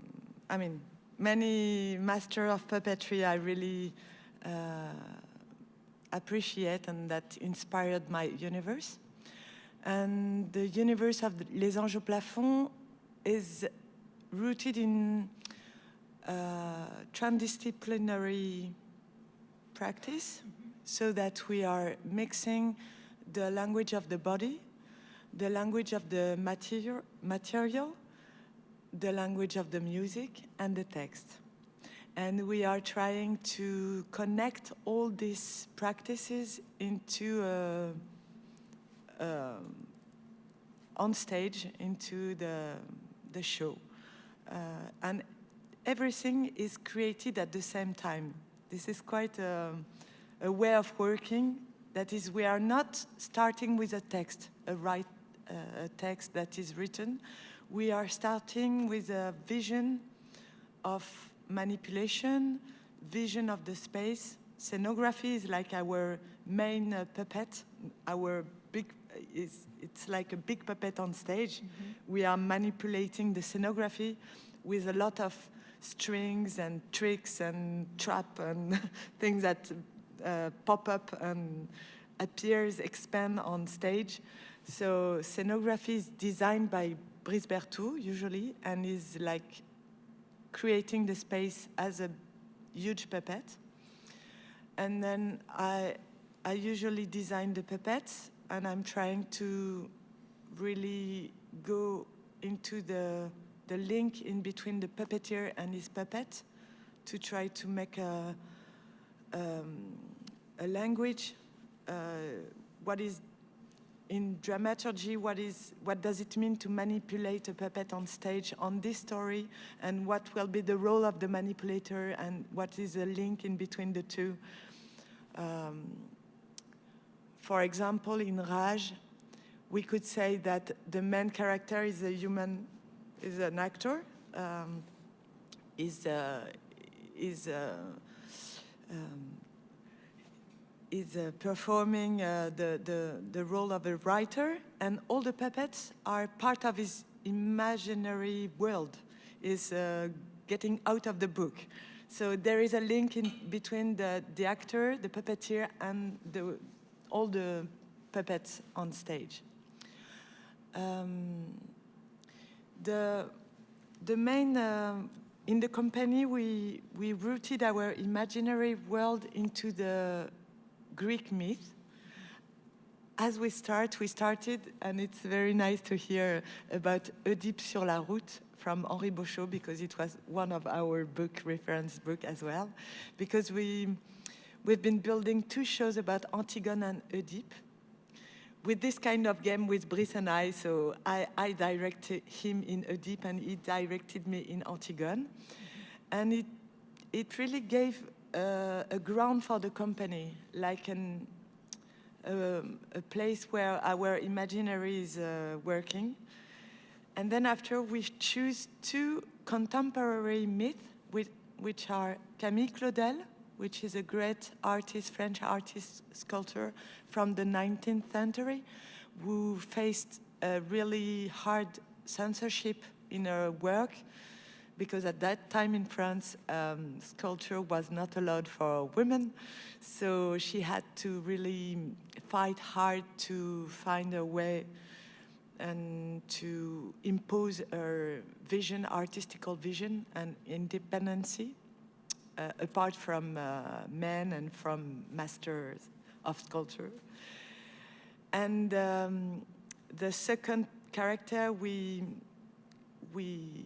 Speaker 5: I mean, many master of puppetry I really appreciate and that inspired my universe. And the universe of Les Anges au Plafond is rooted in uh, transdisciplinary practice so that we are mixing the language of the body, the language of the material the language of the music and the text. And we are trying to connect all these practices into a, a, on stage into the, the show. Uh, and everything is created at the same time. This is quite a, a way of working. That is, we are not starting with a text, a right uh, a text that is written. We are starting with a vision of manipulation, vision of the space. Scenography is like our main uh, puppet, our big, is, it's like a big puppet on stage. Mm -hmm. We are manipulating the scenography with a lot of strings and tricks and trap and things that uh, pop up and appears, expand on stage. So scenography is designed by Brice Berthoud, usually, and is like creating the space as a huge puppet. And then I, I usually design the puppets, and I'm trying to really go into the, the link in between the puppeteer and his puppet to try to make a, um, a language, uh, what is in dramaturgy, what, is, what does it mean to manipulate a puppet on stage on this story, and what will be the role of the manipulator, and what is the link in between the two. Um, for example, in Rage, we could say that the main character is a human, is an actor, um, is, uh, is uh, um, is uh, performing uh, the, the, the role of a writer, and all the puppets are part of his imaginary world, is uh, getting out of the book. So there is a link in between the, the actor, the puppeteer, and the, all the puppets on stage. Um, the, the main, uh, in the company, we, we rooted our imaginary world into the Greek myth. As we start, we started, and it's very nice to hear about Oedipe sur la route from Henry Bauchau, because it was one of our book, reference book as well. Because we, we've been building two shows about Antigone and Oedipe, with this kind of game with Brice and I, so I, I directed him in Oedipe and he directed me in Antigone. And it, it really gave a ground for the company, like an, um, a place where our imaginary is uh, working. And then after we choose two contemporary myths, which, which are Camille Claudel, which is a great artist, French artist, sculptor from the 19th century, who faced a really hard censorship in her work, because at that time in France, um, sculpture was not allowed for women. So she had to really fight hard to find a way and to impose her vision, artistical vision and independency uh, apart from uh, men and from masters of sculpture. And um, the second character we, we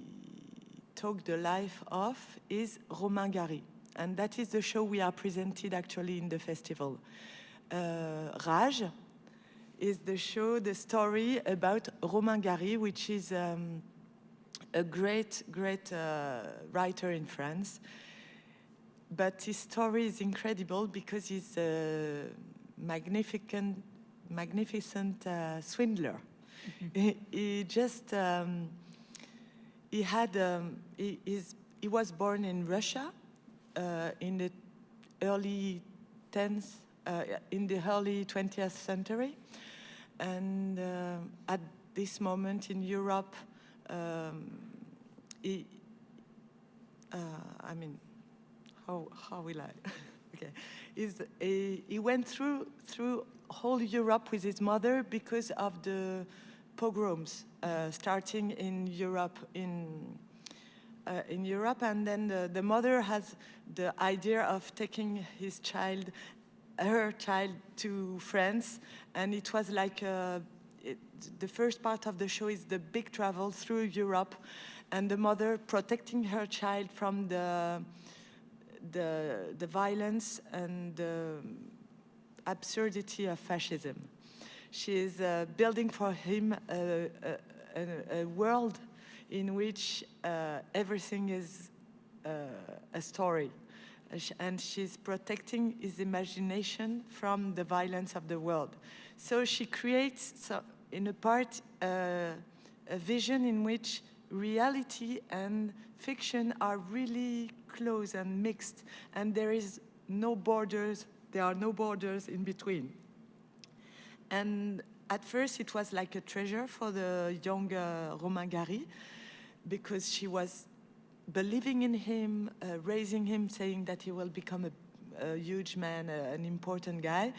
Speaker 5: took the life of is Romain Gary. And that is the show we are presented actually in the festival. Uh, Rage is the show, the story about Romain Gary, which is um, a great, great uh, writer in France but his story is incredible because he's a magnificent, magnificent uh, swindler. Mm -hmm. he, he, just um, he had um, he, he was born in Russia uh, in the early 10th uh, in the early 20th century, and uh, at this moment in Europe, um, he, uh, I mean how, how will I? okay. Is, a, he went through, through whole Europe with his mother because of the pogroms uh, starting in Europe in uh, in Europe and then the, the mother has the idea of taking his child her child to France and it was like uh, it, the first part of the show is the big travel through Europe and the mother protecting her child from the the, the violence and the absurdity of fascism. She is uh, building for him a, a, a, world in which uh, everything is uh, a story. And she's protecting his imagination from the violence of the world. So she creates, so in a part, uh, a vision in which reality and fiction are really close and mixed, and there is no borders, there are no borders in between. And at first it was like a treasure for the young uh, Romain Gary, because she was believing in him, uh, raising him, saying that he will become a, a huge man, uh, an important guy.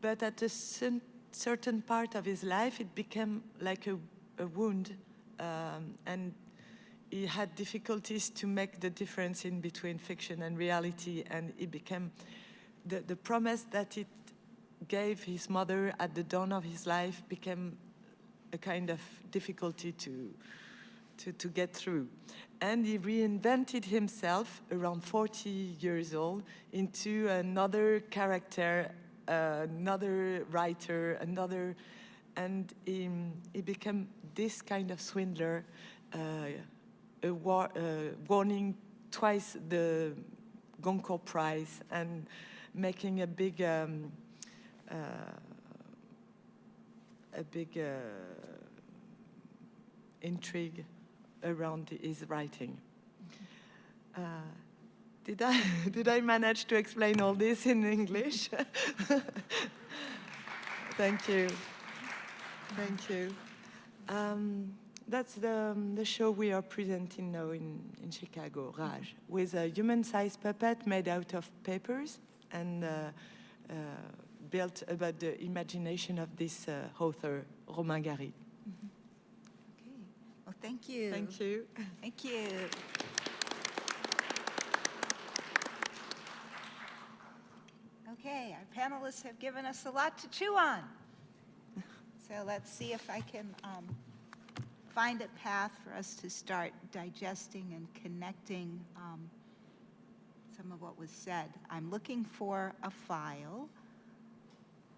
Speaker 5: But at a certain part of his life, it became like a, a wound um, and he had difficulties to make the difference in between fiction and reality, and it became the, the promise that it gave his mother at the dawn of his life became a kind of difficulty to, to, to get through. And he reinvented himself around 40 years old into another character, uh, another writer, another, and he, he became this kind of swindler, uh, war, uh, winning twice the Goncourt Prize and making a big, um, uh, a big uh, intrigue around his writing. Uh, did I, did I manage to explain all this in English? Thank you. Thank you. Um, That's the, um, the show we are presenting now in, in Chicago, Rage, with a human-sized puppet made out of papers and uh, uh, built about the imagination of this uh, author, Romain Gary.
Speaker 2: Thank you.
Speaker 5: Thank you.
Speaker 2: Thank you. Okay, our panelists have given us a lot to chew on. So let's see if I can um, find a path for us to start digesting and connecting um, some of what was said. I'm looking for a file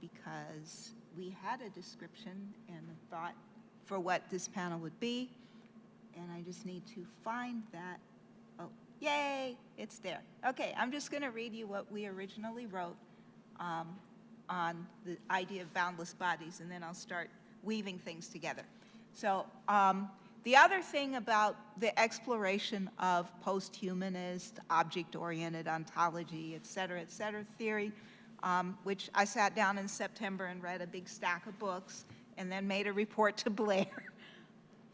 Speaker 2: because we had a description and a thought for what this panel would be, and I just need to find that. Oh, yay, it's there. Okay, I'm just going to read you what we originally wrote um, on the idea of boundless bodies, and then I'll start weaving things together. So um, the other thing about the exploration of post-humanist, object-oriented ontology, et cetera, et cetera, theory, um, which I sat down in September and read a big stack of books and then made a report to Blair,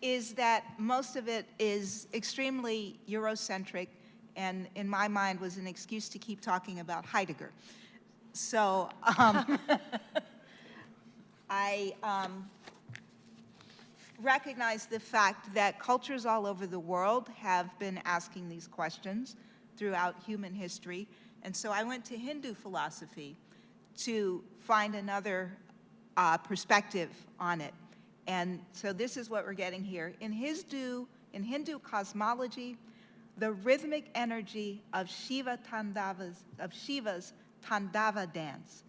Speaker 2: is that most of it is extremely Eurocentric and in my mind was an excuse to keep talking about Heidegger. So um, I um, recognize the fact that cultures all over the world have been asking these questions throughout human history. And so I went to Hindu philosophy to find another uh, perspective on it. And so this is what we're getting here. In Hindu, in Hindu cosmology, the rhythmic energy of Shiva Tandava's, of Shiva's Tandava dance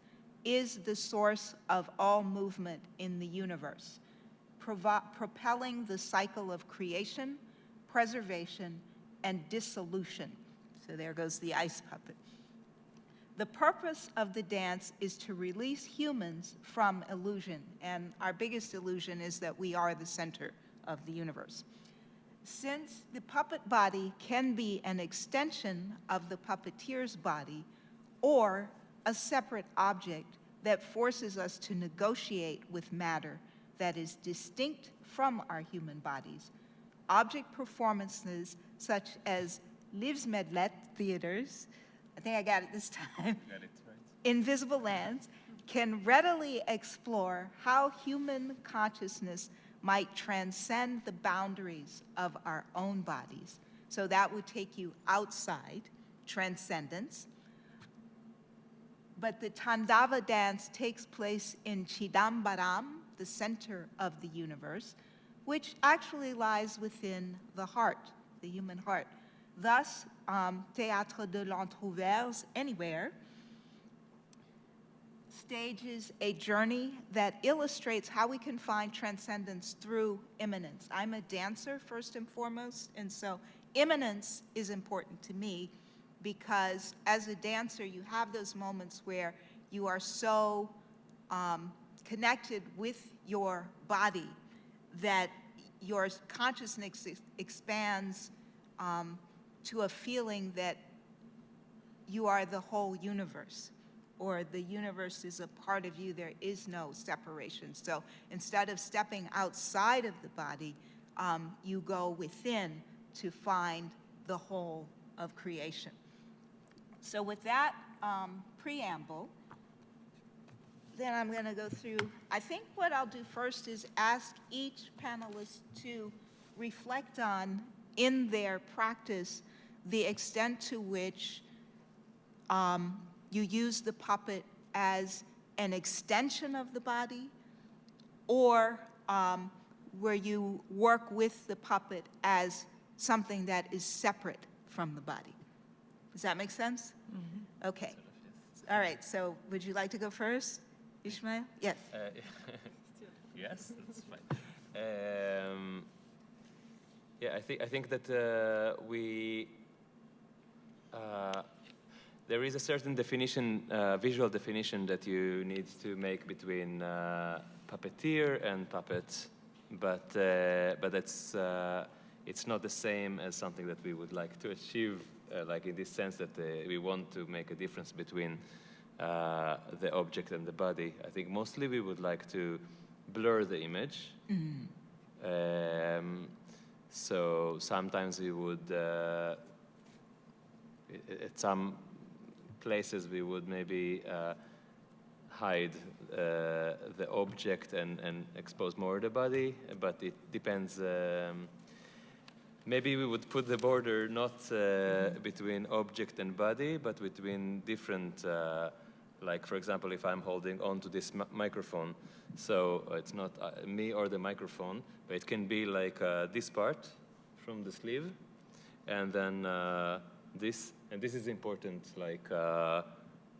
Speaker 2: is the source of all movement in the universe, propelling the cycle of creation, preservation, and dissolution. So there goes the ice puppet. The purpose of the dance is to release humans from illusion, and our biggest illusion is that we are the center of the universe. Since the puppet body can be an extension of the puppeteer's body or a separate object that forces us to negotiate with matter that is distinct from our human bodies, object performances such as Livsmedlet theaters, I think I got it this time,
Speaker 3: Got it, right?
Speaker 2: Invisible Lands can readily explore how human consciousness might transcend the boundaries of our own bodies. So that would take you outside, transcendence. But the Tandava dance takes place in Chidambaram, the center of the universe, which actually lies within the heart, the human heart. Thus, um, Théâtre de l'Entrouvert, anywhere, stages a journey that illustrates how we can find transcendence through immanence. I'm a dancer first and foremost, and so immanence is important to me because as a dancer, you have those moments where you are so um, connected with your body that your consciousness ex- expands um, to a feeling that you are the whole universe or the universe is a part of you, there is no separation. So instead of stepping outside of the body, um, you go within to find the whole of creation. So with that um, preamble, then I'm going to go through, I think what I'll do first is ask each panelist to reflect on, in their practice, the extent to which um, you use the puppet as an extension of the body, or um, where you work with the puppet as something that is separate from the body. Does that make sense? Okay. All right, so would you like to go first, Ishmael? Yes.
Speaker 3: Uh, yes, that's fine. Um, yeah, I think I think that uh, we uh, there is a certain definition, uh, visual definition that you need to make between uh, puppeteer and puppet, but uh, but it's uh, it's not the same as something that we would like to achieve, uh, like in this sense that uh, we want to make a difference between uh, the object and the body. I think mostly we would like to blur the image Um, so sometimes we would, uh, at some places, we would maybe uh, hide uh, the object and, and expose more the body, but it depends. Um, maybe we would put the border not uh, between object and body, but between different, uh, like for example, if I'm holding on to this mi- microphone, so it's not uh, me or the microphone, but it can be like uh, this part from the sleeve, and then uh, this, and this is important, like, uh,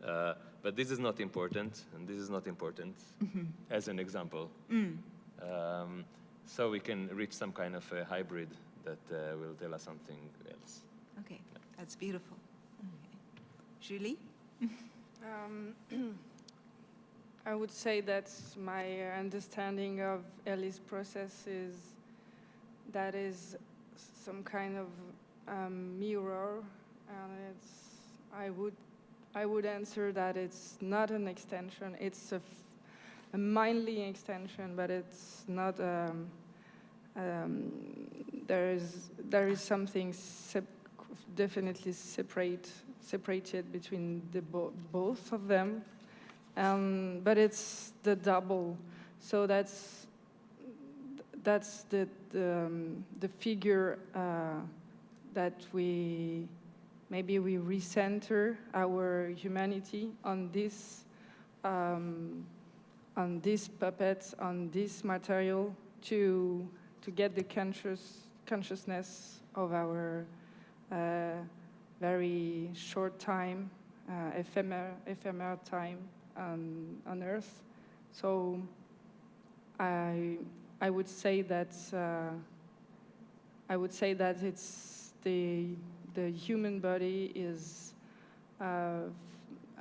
Speaker 3: uh, but this is not important, and this is not important, as an example. Um, so we can reach some kind of a hybrid that uh, will tell us something else.
Speaker 2: Okay, that's beautiful. Julie?
Speaker 4: Um, I would say that my understanding of Elise's process is that is some kind of um, mirror, and it's. I would, I would answer that it's not an extension. It's a, a, mindly extension, but it's not. Um, um, there is there is something sep- definitely separate separated between the bo- both of them um, but it's the double so that's that's the the, um, the figure uh, that we maybe we recenter our humanity on this um, on this puppet on this material to to get the conscious consciousness of our uh, very short time, uh, ephemer, ephemeral time on, on Earth. So I, I would say that uh, I would say that it's the the human body is uh,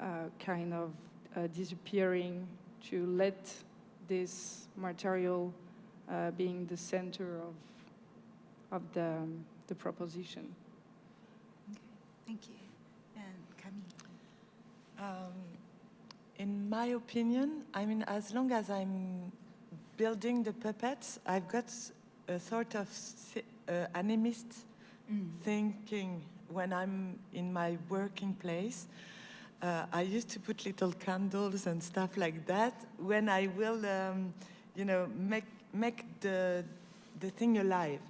Speaker 4: uh, kind of uh, disappearing to let this material uh, being the center of of the the proposition.
Speaker 2: Thank you. And Camille?
Speaker 5: Um, in my opinion, I mean, as long as I'm building the puppets, I've got a sort of si- thinking when I'm in my working place. Uh, I used to put little candles and stuff like that when I will, um, you know, make make the the thing alive.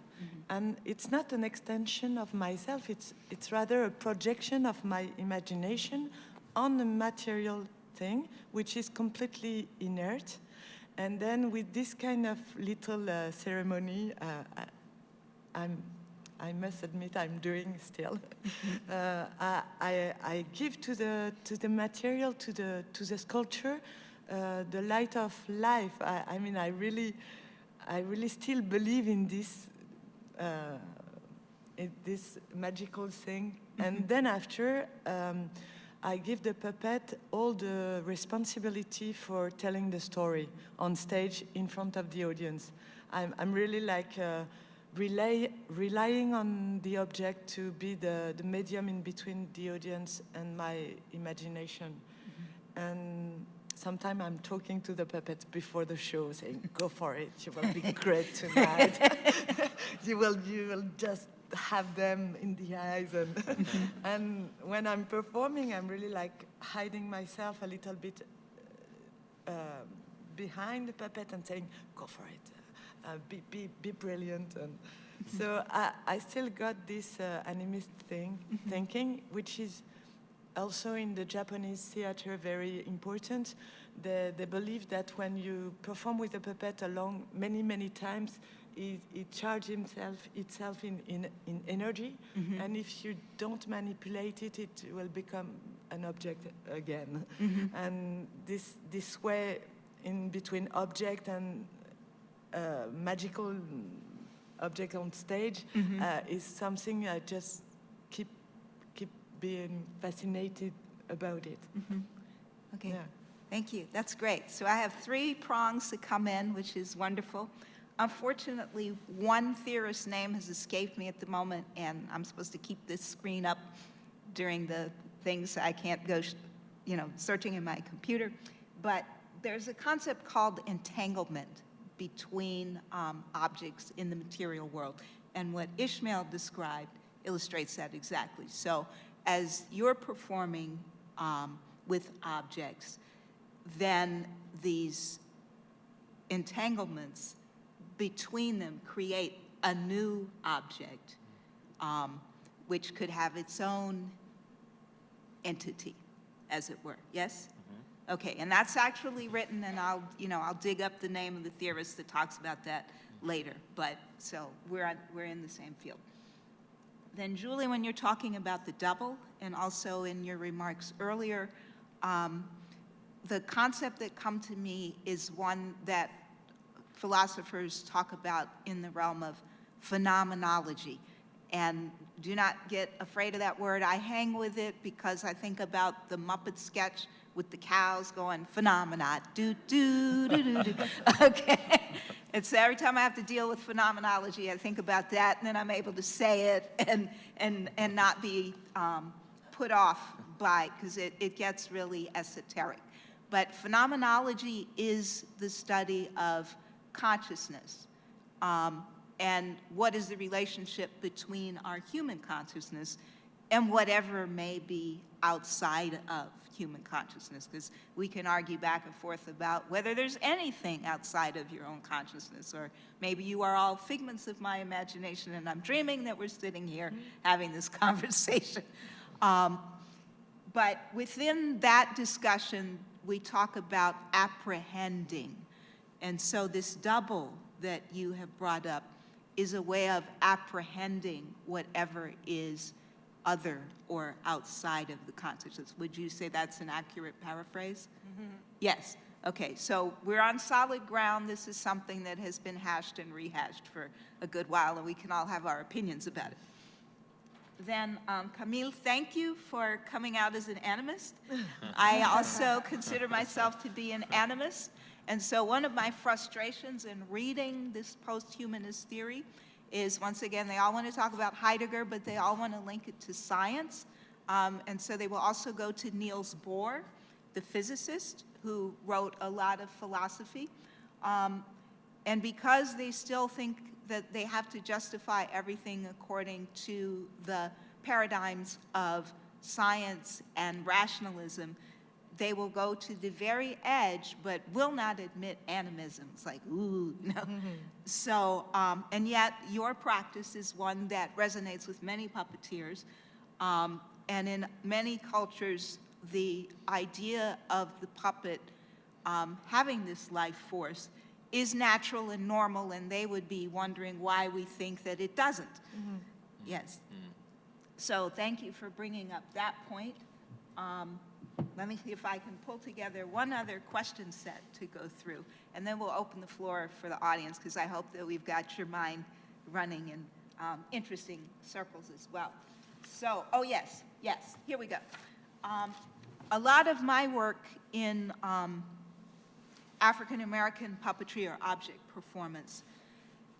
Speaker 5: And it's not an extension of myself. It's it's rather a projection of my imagination on a material thing, which is completely inert. And then with this kind of little uh, ceremony, uh, I, I'm, I must admit I'm doing still. uh, I, I, I give to the, to the material, to the, to the sculpture, uh, the light of life. I, I mean, I really, I really still believe in this, uh, in this magical thing. And then after, um, I give the puppet all the responsibility for telling the story on stage in front of the audience. I'm, I'm really like uh, relay, relying on the object to be the, the medium in between the audience and my imagination. And sometimes I'm talking to the puppet before the show, saying, "Go for it! You will be great tonight. you will, you will just have them in the eyes." And and when I'm performing, I'm really like hiding myself a little bit uh, behind the puppet and saying, "Go for it! Uh, be, be, be brilliant!" And so I, I still got this uh, animist thing thinking, which is also in the Japanese theater very important. They, they believe that when you perform with a puppet along many, many times, it, it charges himself, itself in, in, in energy. And if you don't manipulate it, it will become an object again. And this, this way, in between object and Uh, magical object on stage, mm-hmm. uh, is something I just keep keep being fascinated about it. Mm-hmm.
Speaker 2: Okay,
Speaker 5: Yeah.
Speaker 2: thank you. That's great. So I have three prongs to come in, which is wonderful. Unfortunately, one theorist's name has escaped me at the moment, and I'm supposed to keep this screen up during the things I can't go, you know, searching in my computer. But there's a concept called entanglement between um, objects in the material world. And what Ishmael described illustrates that exactly. So as you're performing um, with objects, then these entanglements between them create a new object, um, which could have its own entity, as it were. Yes? Okay, and that's actually written, and I'll, you know, I'll dig up the name of the theorist that talks about that later. But so we're on, we're in the same field. Then, Julie, when you're talking about the double, and also in your remarks earlier, um, the concept that come to me is one that philosophers talk about in the realm of phenomenology. And do not get afraid of that word. I hang with it because I think about the Muppet sketch with the cows going phenomena, do do do do do. Okay, and so every time I have to deal with phenomenology, I think about that, and then I'm able to say it and and and not be um, put off by because it, it gets really esoteric. But phenomenology is the study of consciousness. Um, and what is the relationship between our human consciousness and whatever may be outside of human consciousness, because we can argue back and forth about whether there's anything outside of your own consciousness, or maybe you are all figments of my imagination and I'm dreaming that we're sitting here having this conversation. Um, but within that discussion, we talk about apprehending. And so this double that you have brought up is a way of apprehending whatever is other or outside of the consciousness. Would you say that's an accurate paraphrase? Yes. Okay, so we're on solid ground. This is something that has been hashed and rehashed for a good while, and we can all have our opinions about it. Then, um, Camille, thank you for coming out as an animist. I also consider myself to be an animist. And so one of my frustrations in reading this post-humanist theory is, once again, they all want to talk about Heidegger, but they all want to link it to science. Um, and so they will also go to Niels Bohr, the physicist, who wrote a lot of philosophy. Um, and because they still think that they have to justify everything according to the paradigms of science and rationalism, they will go to the very edge, but will not admit animism. It's like, ooh, no. So, um, and yet your practice is one that resonates with many puppeteers. Um, and in many cultures, the idea of the puppet um, having this life force is natural and normal, and they would be wondering why we think that it doesn't. Yes. So thank you for bringing up that point. Um, let me see if I can pull together one other question set to go through, and then we'll open the floor for the audience, because I hope that we've got your mind running in um, interesting circles as well. So, oh yes, yes, here we go. Um, a lot of my work in um, African American puppetry or object performance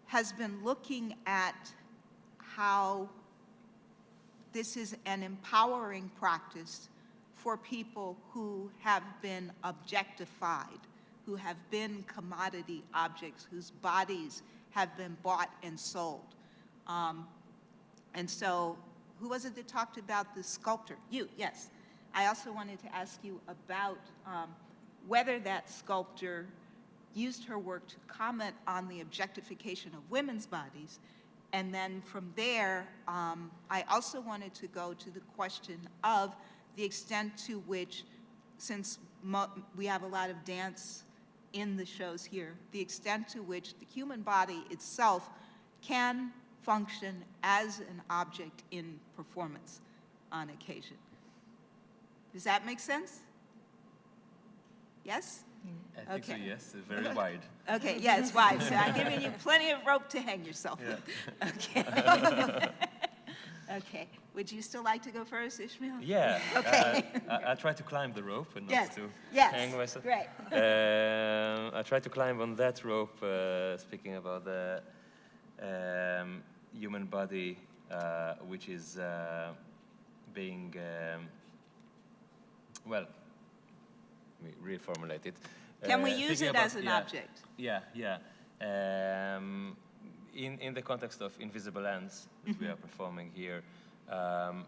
Speaker 2: has been looking at how this is an empowering practice for people who have been objectified, who have been commodity objects, whose bodies have been bought and sold. Um, and so, who was it that talked about the sculptor? You, yes. I also wanted to ask you about um, whether that sculptor used her work to comment on the objectification of women's bodies. And then from there, um, I also wanted to go to the question of the extent to which, since we have a lot of dance in the shows here, the extent to which the human body itself can function as an object in performance on occasion. Does that make sense? Yes?
Speaker 3: I think so, yes, very wide.
Speaker 2: Okay, yeah, it's wide, so I'm giving you plenty of rope to hang yourself with. Okay. Okay, would you still like to go first, Ishmael?
Speaker 3: Yeah.
Speaker 2: Okay.
Speaker 3: Uh, I, I try to climb the rope and not
Speaker 2: Yes,
Speaker 3: to
Speaker 2: yes,
Speaker 3: hang myself.
Speaker 2: great.
Speaker 3: Um, I try to climb on that rope, uh, speaking about the um, human body, uh, which is uh, being, um, well, let me reformulate it.
Speaker 2: Can we
Speaker 3: Uh,
Speaker 2: use it
Speaker 3: about-
Speaker 2: as an
Speaker 3: yeah,
Speaker 2: object?
Speaker 3: Yeah, yeah. In, in the context of Invisible Lands that we are performing here, um,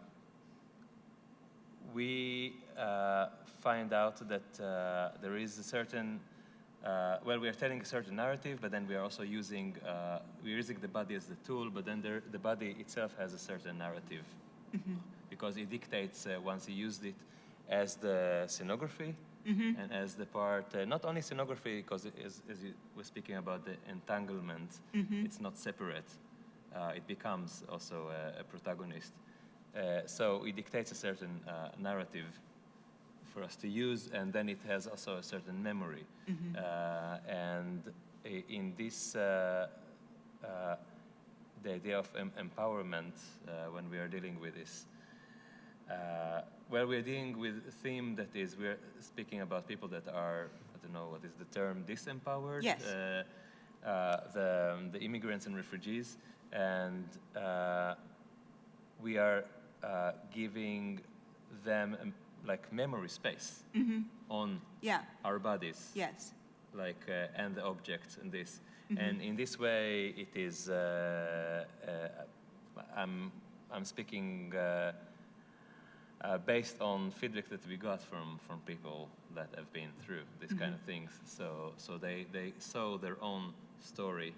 Speaker 3: we uh, find out that uh, there is a certain, uh, well, we are telling a certain narrative, but then we are also using, uh, we're using the body as the tool, but then there, the body itself has a certain narrative. Because it dictates uh, once you used it as the scenography and as the part, uh, not only scenography, because as, as you were speaking about the entanglement, it's not separate. Uh, it becomes also a, a protagonist. Uh, so it dictates a certain uh, narrative for us to use, and then it has also a certain memory. Uh, and in this, uh, uh, the idea of em- empowerment uh, when we are dealing with this, uh, well, we're dealing with a theme that is, we're speaking about people that are, I don't know, what is the term, disempowered?
Speaker 2: Yes.
Speaker 3: Uh, uh, the, the immigrants and refugees. And uh, we are uh, giving them um, like memory space on
Speaker 2: Yeah,
Speaker 3: our bodies
Speaker 2: yes.
Speaker 3: like uh, and the objects and this and in this way it is uh, uh, i'm i'm speaking uh, based on feedback that we got from from people that have been through these kind of things. So so they they saw their own story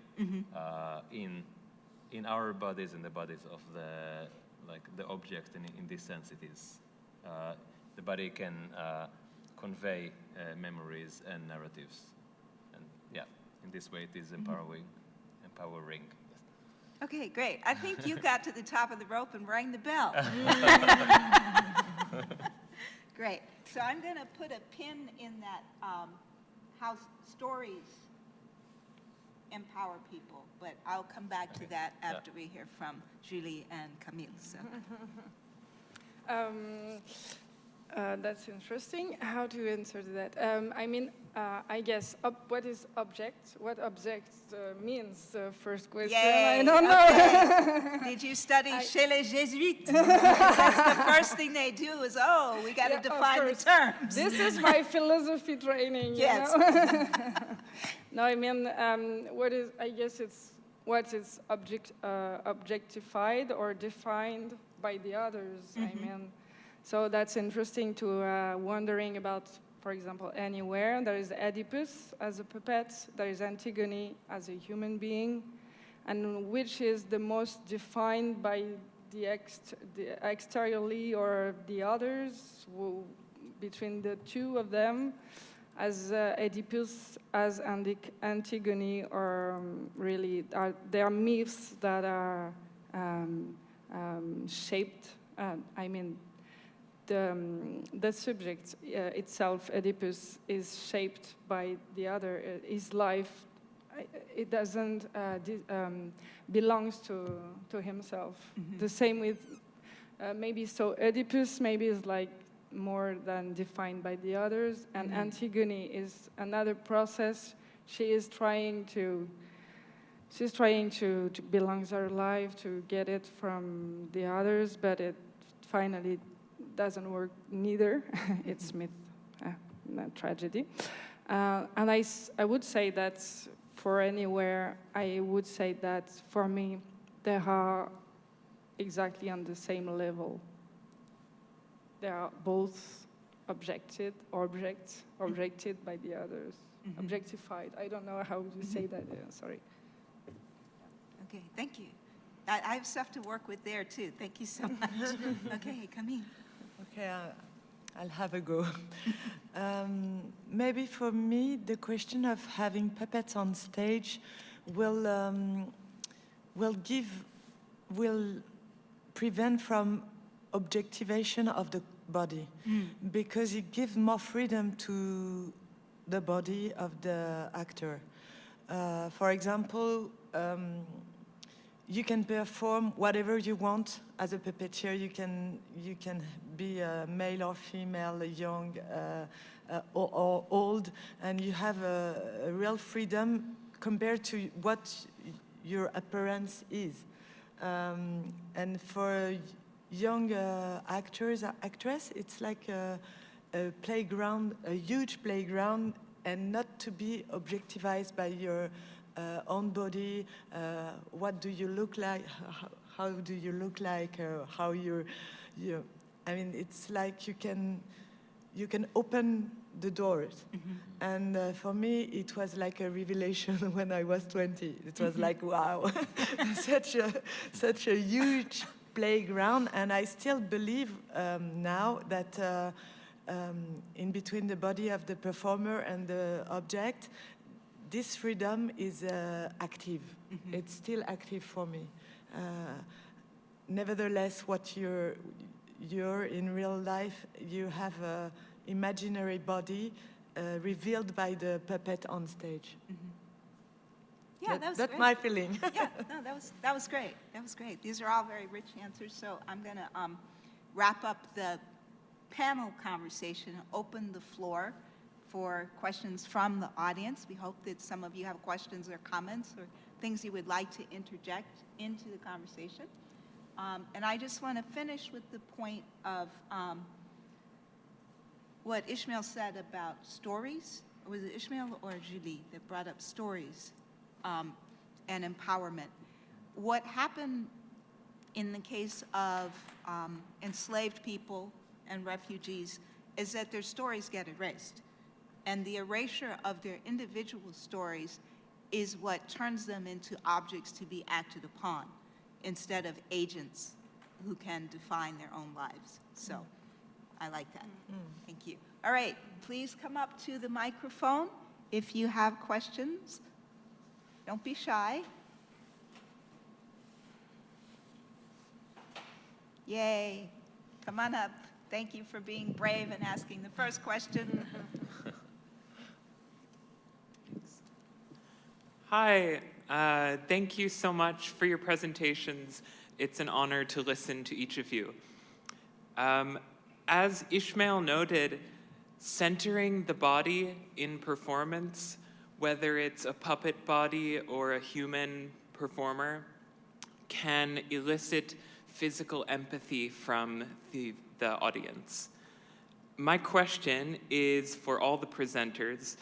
Speaker 3: uh, in in our bodies and the bodies of the like the object and in this sense it is uh, the body can uh, convey uh, memories and narratives. And yeah in this way it is empowering empowering
Speaker 2: Okay, great. I think you got to the top of the rope and rang the bell. Great. So I'm going to put a pin in that, um, how stories empower people, but I'll come back to that
Speaker 3: yeah.
Speaker 2: after we hear from Julie and Camille, so.
Speaker 4: Um, uh, that's interesting. How to answer that? Um, I mean, uh, I guess what is object? What object uh, means? The first question. I don't know.
Speaker 2: Did you study
Speaker 4: I-
Speaker 2: chez les Jésuites? That's the first thing they do is, oh, we got to
Speaker 4: Yeah,
Speaker 2: define the terms.
Speaker 4: this is my philosophy training.
Speaker 2: Yes.
Speaker 4: know? no, I mean, um, what is? I guess it's what is object uh, objectified or defined by the others. I mean, so that's interesting to uh, wondering about. For example, anywhere. There is Oedipus as a puppet, there is Antigone as a human being, and which is the most defined by the, the exteriorly or the others between the two of them as uh, Oedipus as Antigone or um, really are are myths that are um, um, shaped uh, I mean the, um, the subject uh, itself, Oedipus, is shaped by the other. Uh, His life, it doesn't uh, um, belongs to to himself. The same with uh, maybe so Oedipus maybe is like more than defined by the others, and Antigone is another process. She is trying to. She's trying to, to belongs her life to get it from the others, but it finally doesn't work neither. it's myth, uh, not tragedy. Uh, and I, s- I would say that for anywhere, I would say that for me, they are exactly on the same level. They are both objected, objects, objected by the others, objectified. I don't know how you say that. uh, sorry.
Speaker 2: Okay, thank you. I, I have stuff to work with there too. Thank you so much. Okay, Camille.
Speaker 5: Okay, I'll have a go. um, maybe for me, the question of having puppets on stage will um, will give will prevent from objectivation of the body because it gives more freedom to the body of the actor. Uh, for example, um, you can perform whatever you want as a puppeteer. You can you can be a male or female, young uh, uh, or, or old, and you have a, a real freedom compared to what your appearance is. Um, and for young uh, actors, actress, it's like a, a playground, a huge playground, and not to be objectivized by your own body, uh, what do you look like, how, how do you look like, uh, how you're, you, I mean, it's like you can, you can open the doors. And uh, for me, it was like a revelation when I was 20. It was like, wow, such a, such a huge playground. And I still believe um, now that uh, um, in between the body of the performer and the object, this freedom is uh, active. It's still active for me. Uh, nevertheless, what you're, you're in real life, you have a imaginary body uh, revealed by the puppet on stage.
Speaker 2: Yeah, that was
Speaker 5: That's
Speaker 2: great.
Speaker 5: my feeling.
Speaker 2: yeah, no, that was, that was great. That was great. These are all very rich answers, so I'm going to um, wrap up the panel conversation, open the floor for questions from the audience. We hope that some of you have questions or comments or things you would like to interject into the conversation. Um, And I just want to finish with the point of um, what Ishmael said about stories. Was it Ishmael or Julie that brought up stories um, and empowerment? What happened in the case of um, enslaved people and refugees is that their stories get erased. And the erasure of their individual stories is what turns them into objects to be acted upon instead of agents who can define their own lives. So I like that. Mm-hmm. Thank you. All right, please come up to the microphone if you have questions. Don't be shy. Yay. Come on up. Thank you for being brave and asking the first question.
Speaker 6: Hi, uh, thank you so much for your presentations. It's an honor to listen to each of you. Um, as Ishmael noted, centering the body in performance, whether it's a puppet body or a human performer, can elicit physical empathy from the, the audience. My question is for all the presenters,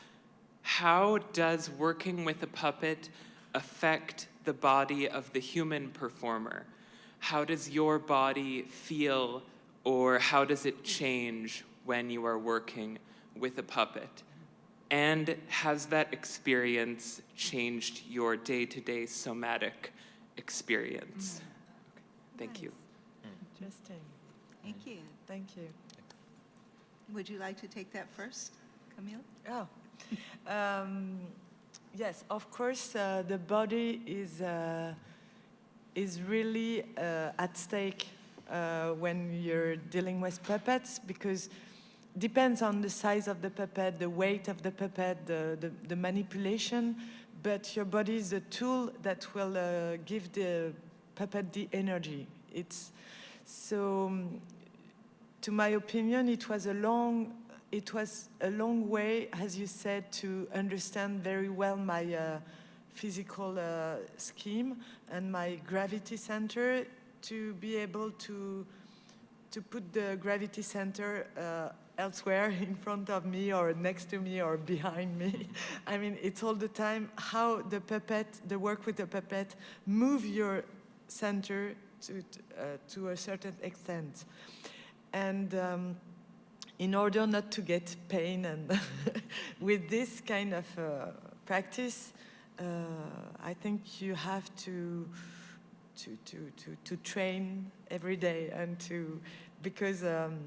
Speaker 6: how does working with a puppet affect the body of the human performer? How does your body feel or how does it change when you are working with a puppet? And has that experience changed your day-to-day somatic experience? Mm. Thank you. Mm.
Speaker 5: Interesting.
Speaker 2: Thank mm. you.
Speaker 5: Thank you.
Speaker 2: Would you like to take that first, Camille?
Speaker 5: Oh, um, yes, of course, uh, the body is, uh, is really uh, at stake uh, when you're dealing with puppets because depends on the size of the puppet, the weight of the puppet, the, the, the manipulation, but your body is a tool that will uh, give the puppet the energy. It's so um, to my opinion, it was a long, it was a long way, as you said, to understand very well my uh, physical uh, scheme and my gravity center to be able to to put the gravity center uh, elsewhere in front of me or next to me or behind me. I mean, it's all the time how the puppet, the work with the puppet, move your center to, uh, to a certain extent. And um, in order not to get pain and with this kind of uh, practice, uh, I think you have to, to, to, to, to train every day and to, because, um,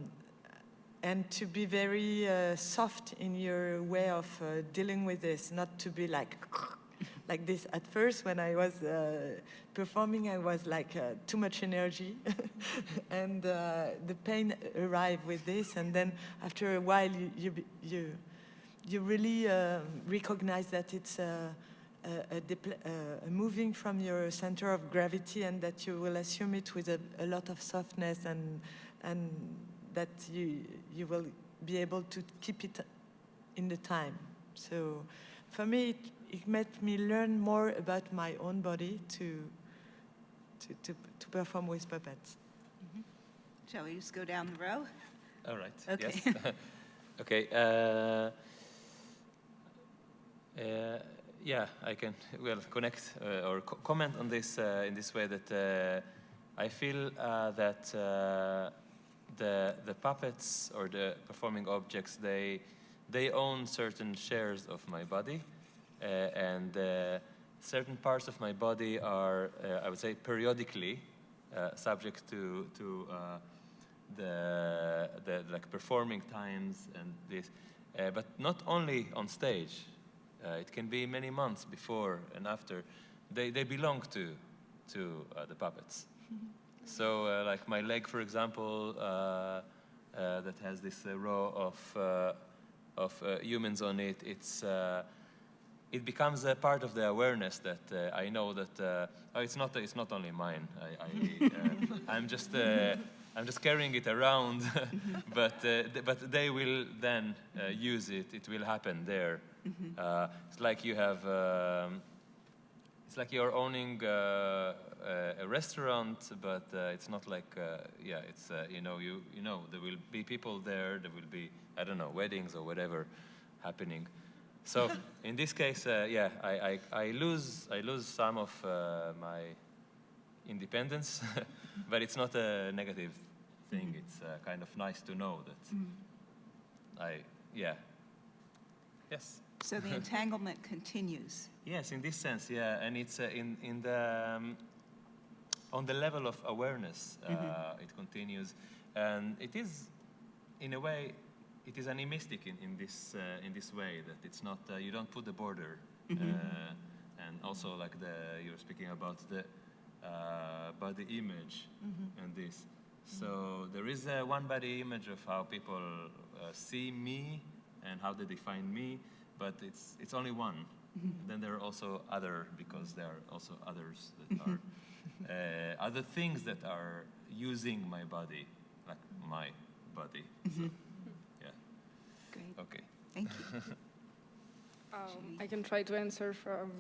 Speaker 5: and to be very uh, soft in your way of uh, dealing with this, not to be like, like this. At first, when I was uh, performing, I was like uh, too much energy, and uh, the pain arrived with this. And then after a while, you you you, really uh, recognize that it's a, a, a, uh, a moving from your center of gravity, and that you will assume it with a, a lot of softness, and and that you you will be able to keep it in the time. So for me, it, it made me learn more about my own body to, to, to, to perform with puppets.
Speaker 2: Shall we just go down the row?
Speaker 3: All right.
Speaker 2: Okay.
Speaker 3: Yes. okay. Uh, uh, yeah, I can well connect uh, or co- comment on this uh, in this way that uh, I feel uh, that uh, the the puppets or the performing objects they they own certain shares of my body, uh, and uh, certain parts of my body are uh, I would say periodically uh, subject to to uh, the the like performing times and this, uh, but not only on stage. Uh, it can be many months before and after. They, they belong to, to uh, the puppets. so, uh, like my leg, for example, uh, uh, that has this uh, row of, uh, of uh, humans on it, it's, uh, it becomes a part of the awareness that uh, I know that uh, oh, it's, not, it's not only mine. I, I, uh, I'm, just, uh, I'm just carrying it around, but, uh, th- but they will then uh, use it. It will happen there. Uh, it's like you have, um, it's like you're owning uh, a, a restaurant, but uh, it's not like, uh, yeah, it's uh, you know, you you know, there will be people there. There will be, I don't know, weddings or whatever happening. So in this case, uh, yeah, I, I, I lose I lose some of uh, my independence, but it's not a negative thing. It's uh, kind of nice to know that I, yeah, yes.
Speaker 2: So the entanglement continues.
Speaker 3: Yes, in this sense, yeah, and it's uh, in in the um, on the level of awareness, uh, it continues, and it is, in a way, it is animistic in, in this uh, in this way that it's not uh, you don't put the border, uh, and also like the you're speaking about the uh, body image and this. So there is a one body image of how people uh, see me and how they define me, but it's it's only one. Then there are also other because there are also others that are uh, other things that are using my body, like my body. So, Okay.
Speaker 2: thank you.
Speaker 4: Um, I can try to answer from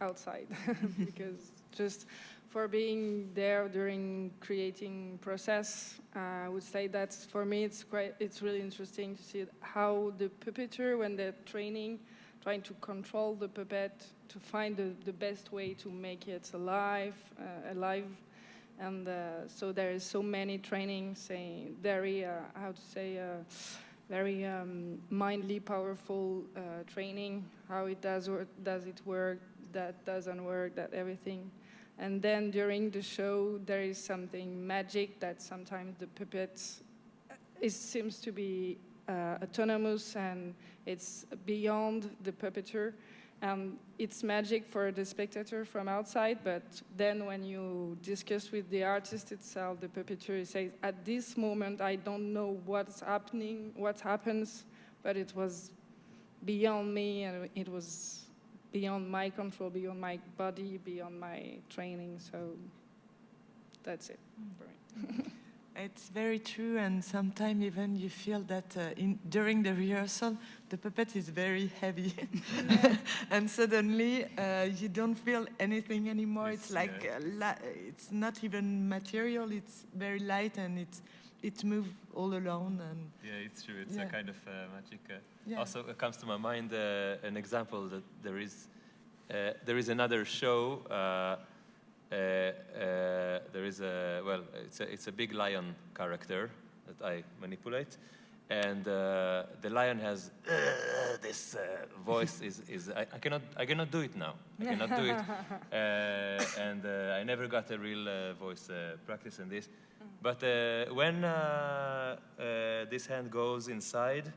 Speaker 4: outside because just for being there during creating process, uh, I would say that for me it's quite it's really interesting to see how the puppeteer when they're training, trying to control the puppet to find the, the best way to make it alive, uh, alive. And uh, so there is so many training saying very uh, how to say. Uh, very um, mindly powerful uh, training, how it does work, does it work, that doesn't work, that everything. And then during the show, there is something magic that sometimes the puppet it seems to be uh, autonomous and it's beyond the puppeteer. And it's magic for the spectator from outside, but then when you discuss with the artist itself, the puppeteer says, at this moment, I don't know what's happening, what happens, but it was beyond me and it was beyond my control, beyond my body, beyond my training. So that's it. for me.
Speaker 5: It's very true, and sometimes even you feel that uh, in, during the rehearsal, the puppet is very heavy, and suddenly uh, you don't feel anything anymore.
Speaker 3: Yes,
Speaker 5: it's like
Speaker 3: yeah.
Speaker 5: uh, it's not even material. It's very light, and it's it moves all alone. And
Speaker 3: Yeah, it's true. It's
Speaker 5: Yeah.
Speaker 3: a kind of uh, magic. Uh,
Speaker 5: Yeah.
Speaker 3: Also, it comes to my mind uh, an example that there is uh, there is another show. Uh, uh, there is a well, it's a it's a big lion character that I manipulate, and uh, the lion has uh, this uh, voice. is is I, I cannot I cannot do it now. I cannot do it, uh, and uh, I never got a real uh, voice uh, practice in this. But uh, when uh, uh, this hand goes inside,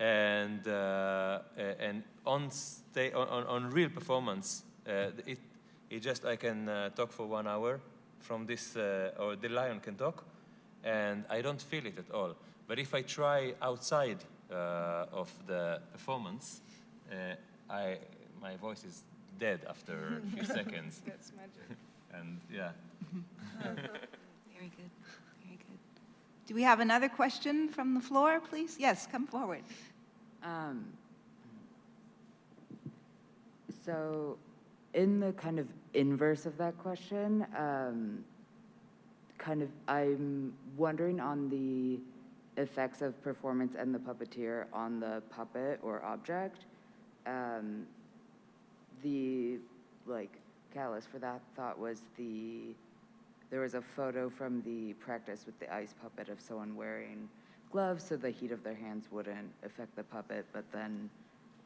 Speaker 3: and and on on, on, on real performance, uh, it it just I can uh, talk for one hour from this, uh, or the lion can talk, and I don't feel it at all. But if I try outside uh, of the performance, uh, I my voice is dead after a few seconds,
Speaker 4: That's magic.
Speaker 3: and yeah.
Speaker 2: Very good, very good. Do we have another question from the floor, please? Yes, come forward.
Speaker 7: Um, so, in the kind of inverse of that question, um, kind of, I'm wondering on the effects of performance and the puppeteer on the puppet or object. Um, the like catalyst for that thought was the there was a photo from the practice with the ice puppet of someone wearing gloves so the heat of their hands wouldn't affect the puppet, but then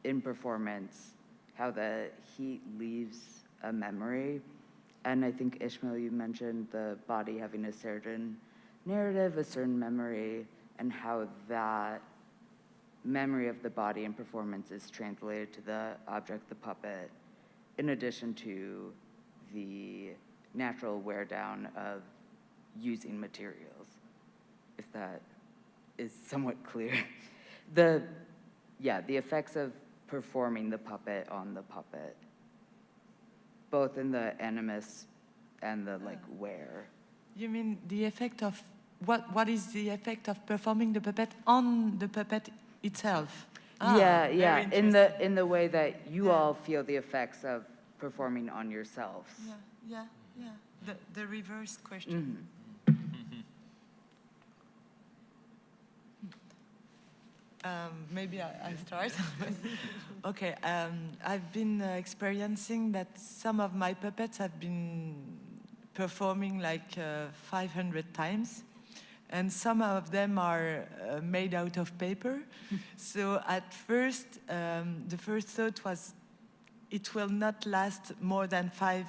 Speaker 7: in performance, how the heat leaves a memory. And I think Ishmael, you mentioned the body having a certain narrative, a certain memory, and how that memory of the body and performance is translated to the object, the puppet, in addition to the natural wear down of using materials, if that is somewhat clear. The, yeah, the effects of performing the puppet on the puppet, both in the animus and the like wear.
Speaker 5: You mean the effect of, what, what is the effect of performing the puppet on the puppet itself? Ah,
Speaker 7: yeah, yeah, in the in the way that you
Speaker 5: Yeah.
Speaker 7: all feel the effects of performing on yourselves.
Speaker 5: Yeah, yeah, yeah. The, the reverse question.
Speaker 7: Mhm.
Speaker 5: Um, maybe I, I start. okay, um, I've been uh, experiencing that some of my puppets have been performing like uh, 500 times, and some of them are uh, made out of paper. so at first, um, the first thought was it will not last more than five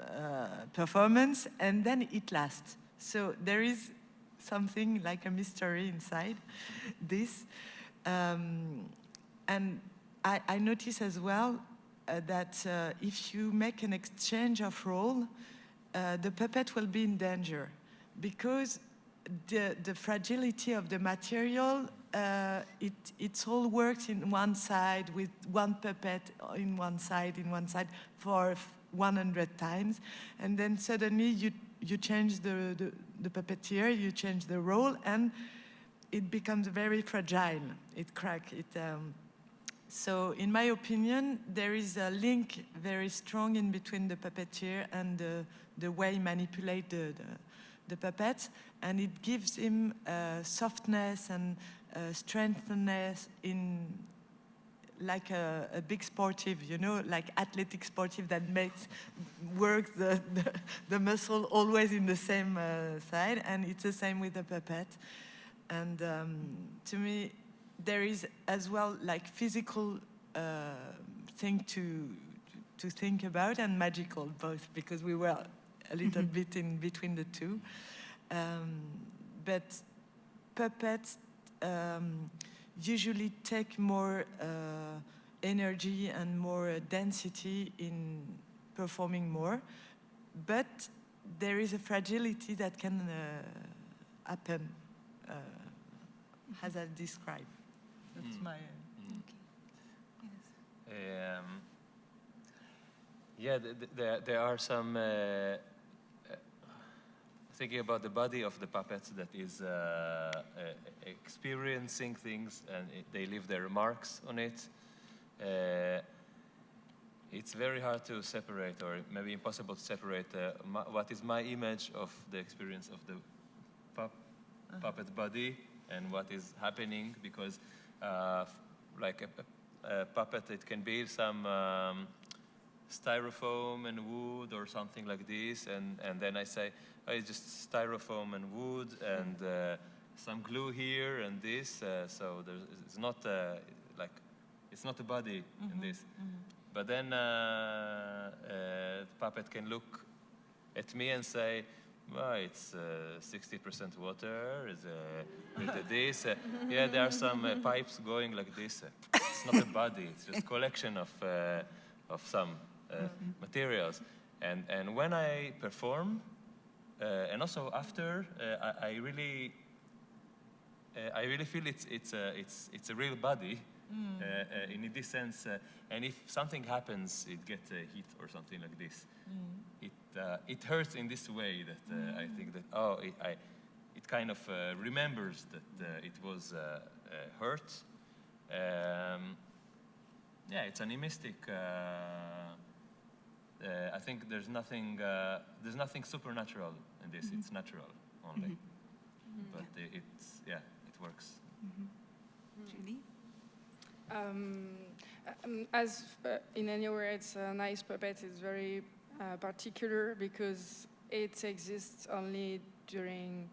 Speaker 5: uh, performance, and then it lasts. So there is something like a mystery inside this. Um, and I, I notice as well uh, that uh, if you make an exchange of role, uh, the puppet will be in danger because the, the fragility of the material, uh, it, it's all works in one side with one puppet in one side, in one side for 100 times. And then suddenly you, you change the, the, the puppeteer, you change the role, and it becomes very fragile. It cracks. It, um, so in my opinion, there is a link very strong in between the puppeteer and the, the way manipulate the, the, the puppet, and it gives him uh, softness and uh, strengthness in like a, a big sportive, you know, like athletic sportive that makes work the, the, the muscle always in the same uh, side, and it's the same with the puppet. And um, to me, there is as well like physical uh, thing to to think about and magical both because we were a little bit in between the two. Um, but puppets um, usually take more uh, energy and more uh, density in performing more, but there is a fragility that can uh, happen, uh, as I've described. That's
Speaker 3: Mm.
Speaker 5: my.
Speaker 3: Um, yeah, th- th- there, there are some. Uh, uh, thinking about the body of the puppets that is uh, uh, experiencing things and it, they leave their marks on it. Uh, it's very hard to separate, or maybe impossible to separate, uh, my, what is my image of the experience of the pup, puppet body and what is happening, because uh, like a, a, a puppet, it can be some um, styrofoam and wood or something like this, and, and then I say, oh, it's just styrofoam and wood and uh, some glue here and this, uh, so there's, it's not uh, like, it's not a body in this. But then uh, uh, the puppet can look at me and say, well, it's uh, 60% water, is uh, this. Uh, yeah, there are some uh, pipes going like this. Uh, it's not a body, it's just collection of, uh, of some uh, materials. And, and when I perform, uh, and also after, uh, I, I really uh, I really feel it's it's a it's it's a real body uh, uh, in this sense. Uh, and if something happens, it gets a heat or something like this. It uh, it hurts in this way that uh, I think that oh it, I it kind of uh, remembers that uh, it was uh, uh, hurt. Um, yeah, it's animistic. Uh, uh, I think there's nothing uh, there's nothing supernatural in this. It's natural only. But i- it's yeah, it works.
Speaker 2: Judy?
Speaker 4: Um, Um, as uh, in anywhere, it's a nice puppet. It's very uh, particular because it exists only during,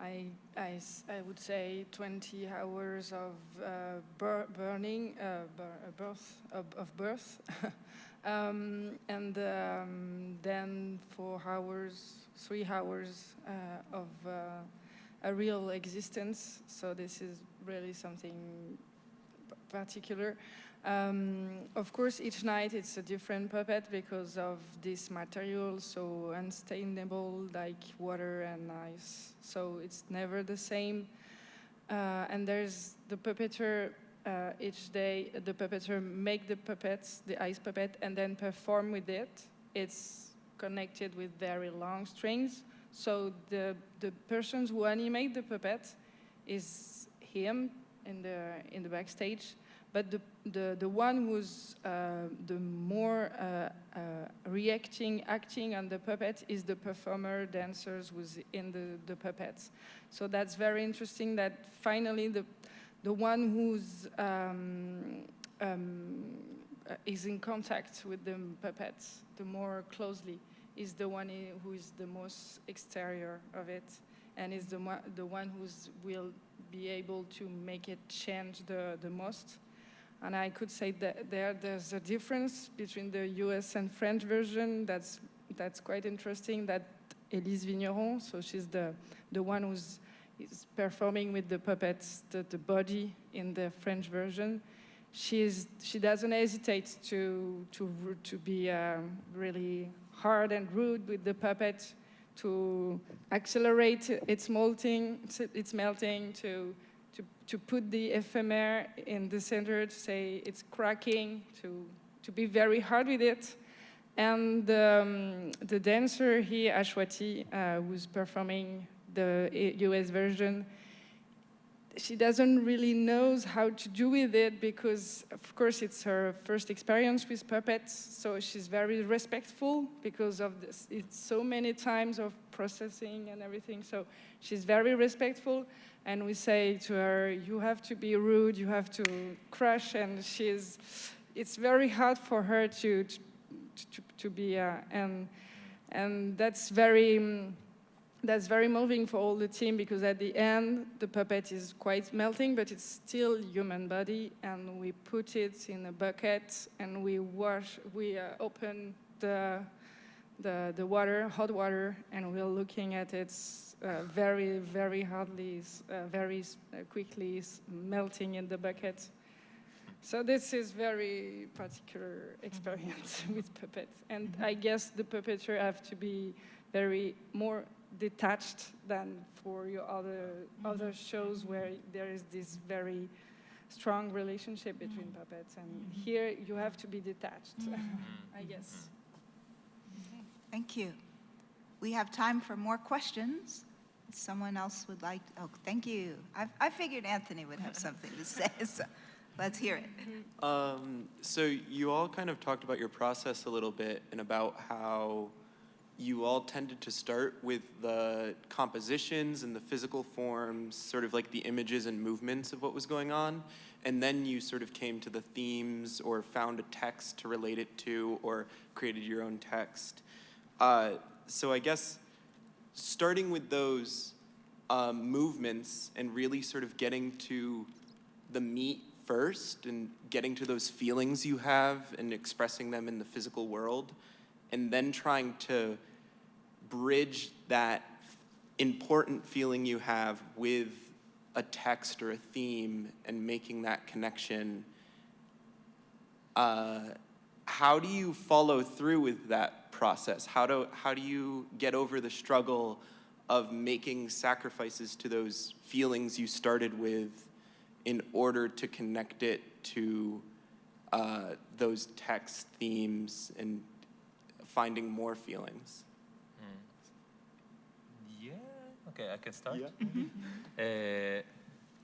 Speaker 4: I, I, I would say, 20 hours of uh, bur- burning, uh, uh, birth, of, of birth. um, and um, then four hours, three hours uh, of a real existence. So this is really something particular. Um, of course, each night it's a different puppet because of this material, so unstainable like water and ice. So it's never the same. Uh, and there's the puppeteer. Uh, each day, the puppeteer make the puppets, the ice puppet, and then perform with it. It's connected with very long strings. So the the persons who animate the puppet is him in the in the backstage, but the the, the one who's uh, the more uh, uh, reacting, acting on the puppet is the performer, dancers who's in the, the puppets. So that's very interesting that finally the, the one who's um, um, uh, is in contact with the puppets the more closely is the one who is the most exterior of it and is the, the one who's will be able to make it change the, the most. And I could say that there, there's a difference between the US and French version. That's, that's quite interesting that Elise Vigneron, so she's the, the one who's is performing with the puppets, the, the body in the French version. She's, she doesn't hesitate to, to, to be um, really hard and rude with the puppet, to accelerate its molting, its melting, to to, to put the ephemera in the center, to say it's cracking, to, to be very hard with it. And um, the dancer here, Ashwati, uh, who's performing the US version, she doesn't really knows how to do with it because, of course, it's her first experience with puppets. So she's very respectful because of this. It's so many times of processing and everything. So she's very respectful. And we say to her, you have to be rude, you have to crush. And she's, it's very hard for her to, to, to, to be, uh, and, and that's very, um, that's very moving for all the team because at the end the puppet is quite melting but it's still human body and we put it in a bucket and we wash we uh, open the, the the water hot water and we're looking at it uh, very very hardly uh, very uh, quickly melting in the bucket. So this is very particular experience with puppets and i guess the puppeteer have to be very more detached than for your other mm-hmm. other shows where there is this very strong relationship between mm-hmm. puppets and mm-hmm. here you have to be detached i guess
Speaker 2: Thank you. We have time for more questions. Someone else would like, oh, thank you. I, I figured Anthony would have something to say, so let's hear it.
Speaker 8: Um, so you all kind of talked about your process a little bit and about how you all tended to start with the compositions and the physical forms, sort of like the images and movements of what was going on, and then you sort of came to the themes or found a text to relate it to or created your own text. Uh, so I guess starting with those um, movements and really sort of getting to the meat first and getting to those feelings you have and expressing them in the physical world, and then trying to bridge that important feeling you have with a text or a theme and making that connection. Uh, how do you follow through with that process? How do, how do you get over the struggle of making sacrifices to those feelings you started with in order to connect it to uh, those text themes and finding more feelings?
Speaker 3: Yeah. Okay, I can start.
Speaker 8: Yeah.
Speaker 3: Uh,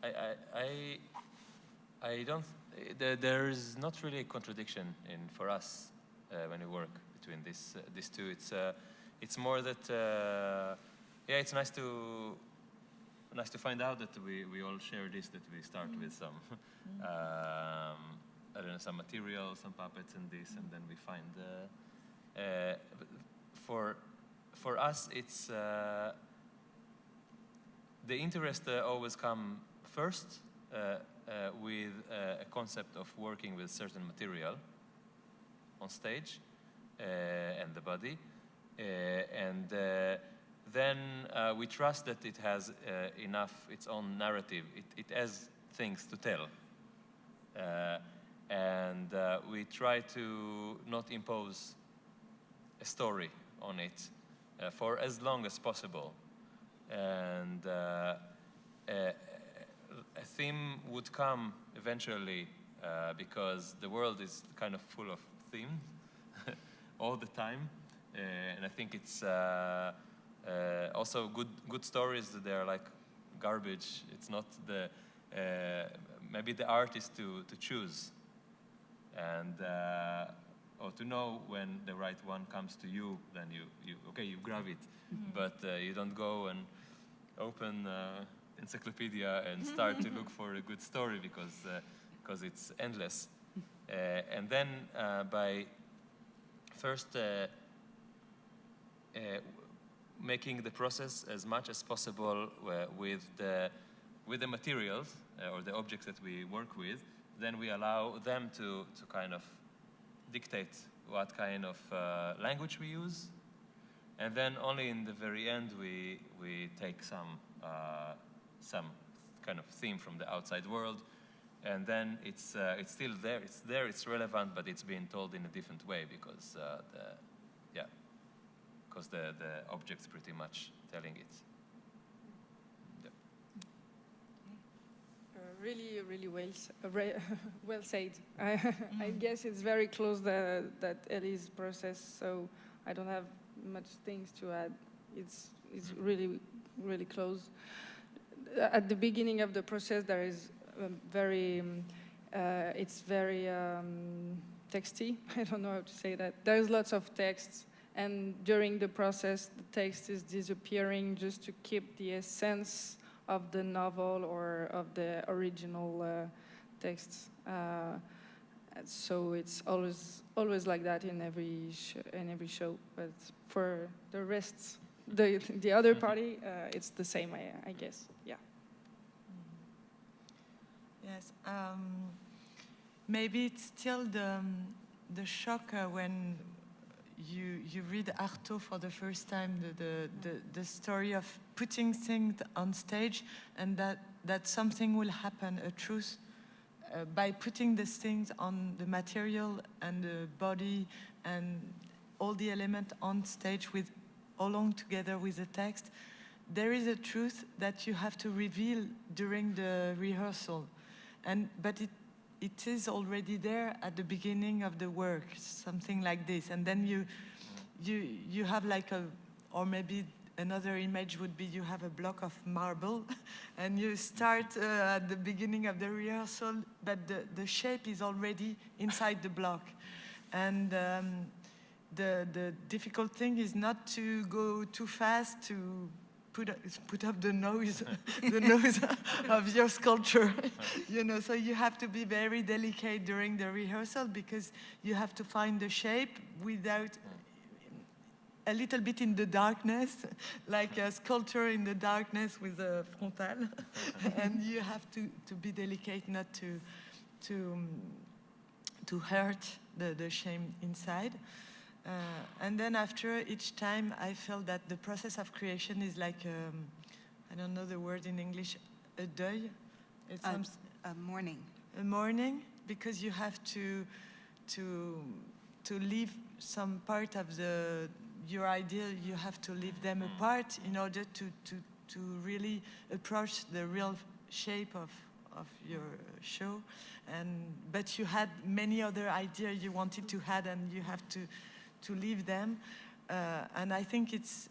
Speaker 3: I, I, I, I don't. There, there is not really a contradiction in for us uh, when we work between this uh, these two. It's uh, it's more that uh, yeah, it's nice to nice to find out that we, we all share this. That we start with some um, I don't know, some material, some puppets and this, and then we find, uh, for, for us, it's, uh, the interest uh, always come first uh, uh, with uh, a concept of working with certain material on stage uh, and the body. Uh, and uh, then uh, we trust that it has uh, enough its own narrative. It, it has things to tell. Uh, and uh, we try to not impose a story on it uh, for as long as possible. And uh, a, a theme would come eventually uh, because the world is kind of full of themes all the time. Uh, and I think it's uh, uh, also good, good stories that they're like garbage. It's not the, maybe the art is to, to choose and or to know when the right one comes to you, then you, you okay, you grab it, but uh, you don't go and open uh, encyclopedia and start to look for a good story because because it's endless. Uh, and then uh, by first uh, uh, making the process as much as possible uh, with the with the materials uh, or the objects that we work with, then we allow them to, to kind of dictate what kind of uh, language we use. And then only in the very end we, we take some, uh, some kind of theme from the outside world. And then it's, uh, it's still there, it's there, it's relevant, but it's being told in a different way because uh, the, yeah, because the, the object's pretty much telling it. Yep.
Speaker 4: Uh, really, really well, uh, well said. I, I guess it's very close the, that Elise's process, so I don't have much things to add. It's, it's really, really close. At the beginning of the process, there is um, very, um, uh, it's very um, texty. I don't know how to say that. There's lots of texts, and during the process, the text is disappearing just to keep the essence of the novel or of the original uh, texts. Uh, so it's always always like that in every sh- in every show. But for the rest, the the other party, uh, it's the same, I, I guess. Yeah.
Speaker 5: Yes. Um, maybe it's still the, um, the shock uh, when you, you read Artaud for the first time, the, the, the, the story of putting things on stage and that, that something will happen, a truth, uh, by putting these things on the material and the body and all the element on stage with along together with the text, there is a truth that you have to reveal during the rehearsal. And, but it, it is already there at the beginning of the work, something like this. And then you, you, you have like a, or maybe another image would be you have a block of marble and you start uh, at the beginning of the rehearsal, but the, the shape is already inside the block. And um, the, the difficult thing is not to go too fast to put, up- put up the nose, the nose of your sculpture, you know, so you have to be very delicate during the rehearsal because you have to find the shape without a little bit in the darkness, like a sculpture in the darkness with a frontal, and you have to, to be delicate not to, to, um, to hurt the, the shame inside. Uh, and then after each time, I felt that the process of creation is like, um, I don't know the word in English, a deuil. It's
Speaker 2: A-
Speaker 5: some,
Speaker 2: A mourning.
Speaker 5: a morning because you have to to to leave some part of the your idea you have to leave them apart in order to to to really approach the real shape of of your show. And but you had many other ideas you wanted to add and you have to to leave them. Uh, and i think it's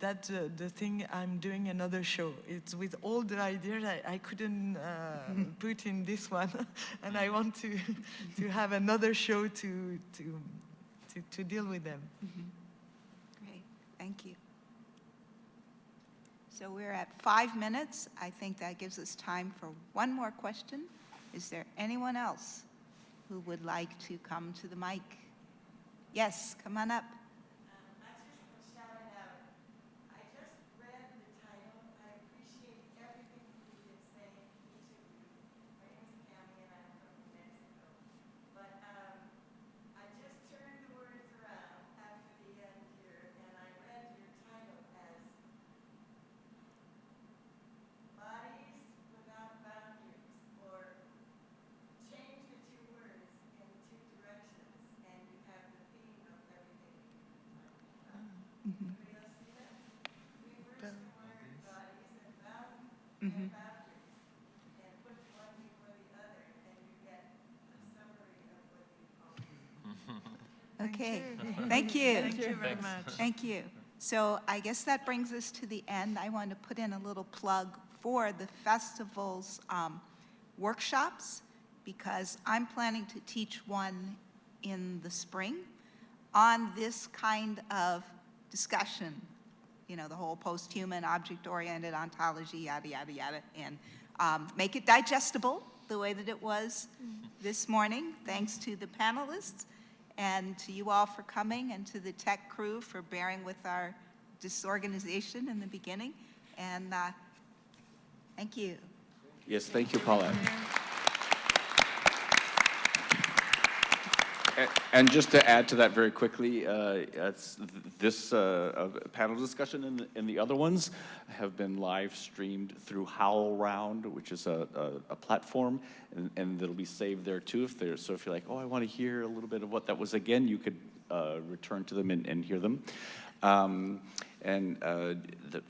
Speaker 5: that's uh, the thing I'm doing another show. It's with all the ideas I, I couldn't uh, put in this one, and I want to to have another show to to to, to deal with them. Mm-hmm.
Speaker 2: Great, thank you. So we're at five minutes. I think that gives us time for one more question. Is there anyone else who would like to come to the mic. Yes, come on up.
Speaker 9: I just want to shout it out. I just read the title. I appreciate everything you've been saying, each of you. My name is Cammy and I'm from New Mexico. But um, I just turned the words around after the end here and I read your title as Bodies Without Boundaries or change the two words in two directions and you have the theme of everything. Anybody else see that? Reverse the word bodies and bound and boundaries and put one before the other and you get a summary of what you call it.
Speaker 2: Okay, thank you.
Speaker 5: Thank you very much.
Speaker 2: Thank you. So I guess that brings us to the end. I want to put in a little plug for the festival's um, workshops because I'm planning to teach one in the spring on this kind of discussion, you know, the whole post-human, object-oriented ontology, yada, yada, yada, and um, make it digestible the way that it was this morning, thanks to the panelists and to you all for coming and to the tech crew for bearing with our disorganization in the beginning. And uh, thank you.
Speaker 1: Yes, thank you, Paulette. And just to add to that very quickly, uh, this uh, uh, panel discussion and the- and the other ones have been live streamed through HowlRound, which is a a- a platform, and- and it'll be saved there too. If there's, so if you're like, oh, I want to hear a little bit of what that was again, you could uh, return to them and and hear them. Um, And uh,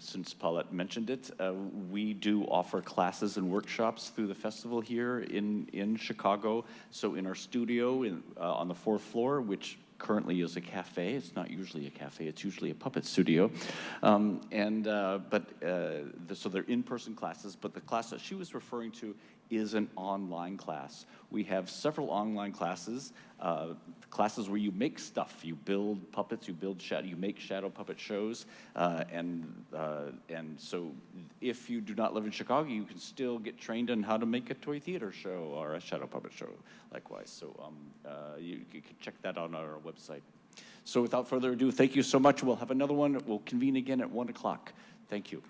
Speaker 1: since Paulette mentioned it, uh, we do offer classes and workshops through the festival here in, in Chicago. So in our studio in, uh, on the fourth floor, which currently is a cafe, it's not usually a cafe, it's usually a puppet studio. Um, And, uh, but, uh, the- so they're in-person classes, but the class that she was referring to is an online class. We have several online classes, uh, classes where you make stuff. You build puppets, you build shadow, you make shadow puppet shows, uh, and uh, and so if you do not live in Chicago, you can still get trained on how to make a toy theater show or a shadow puppet show. Likewise, so um, uh, you, you can check that out on our website. So without further ado, thank you so much. We'll have another one. We'll convene again at one o'clock. Thank you.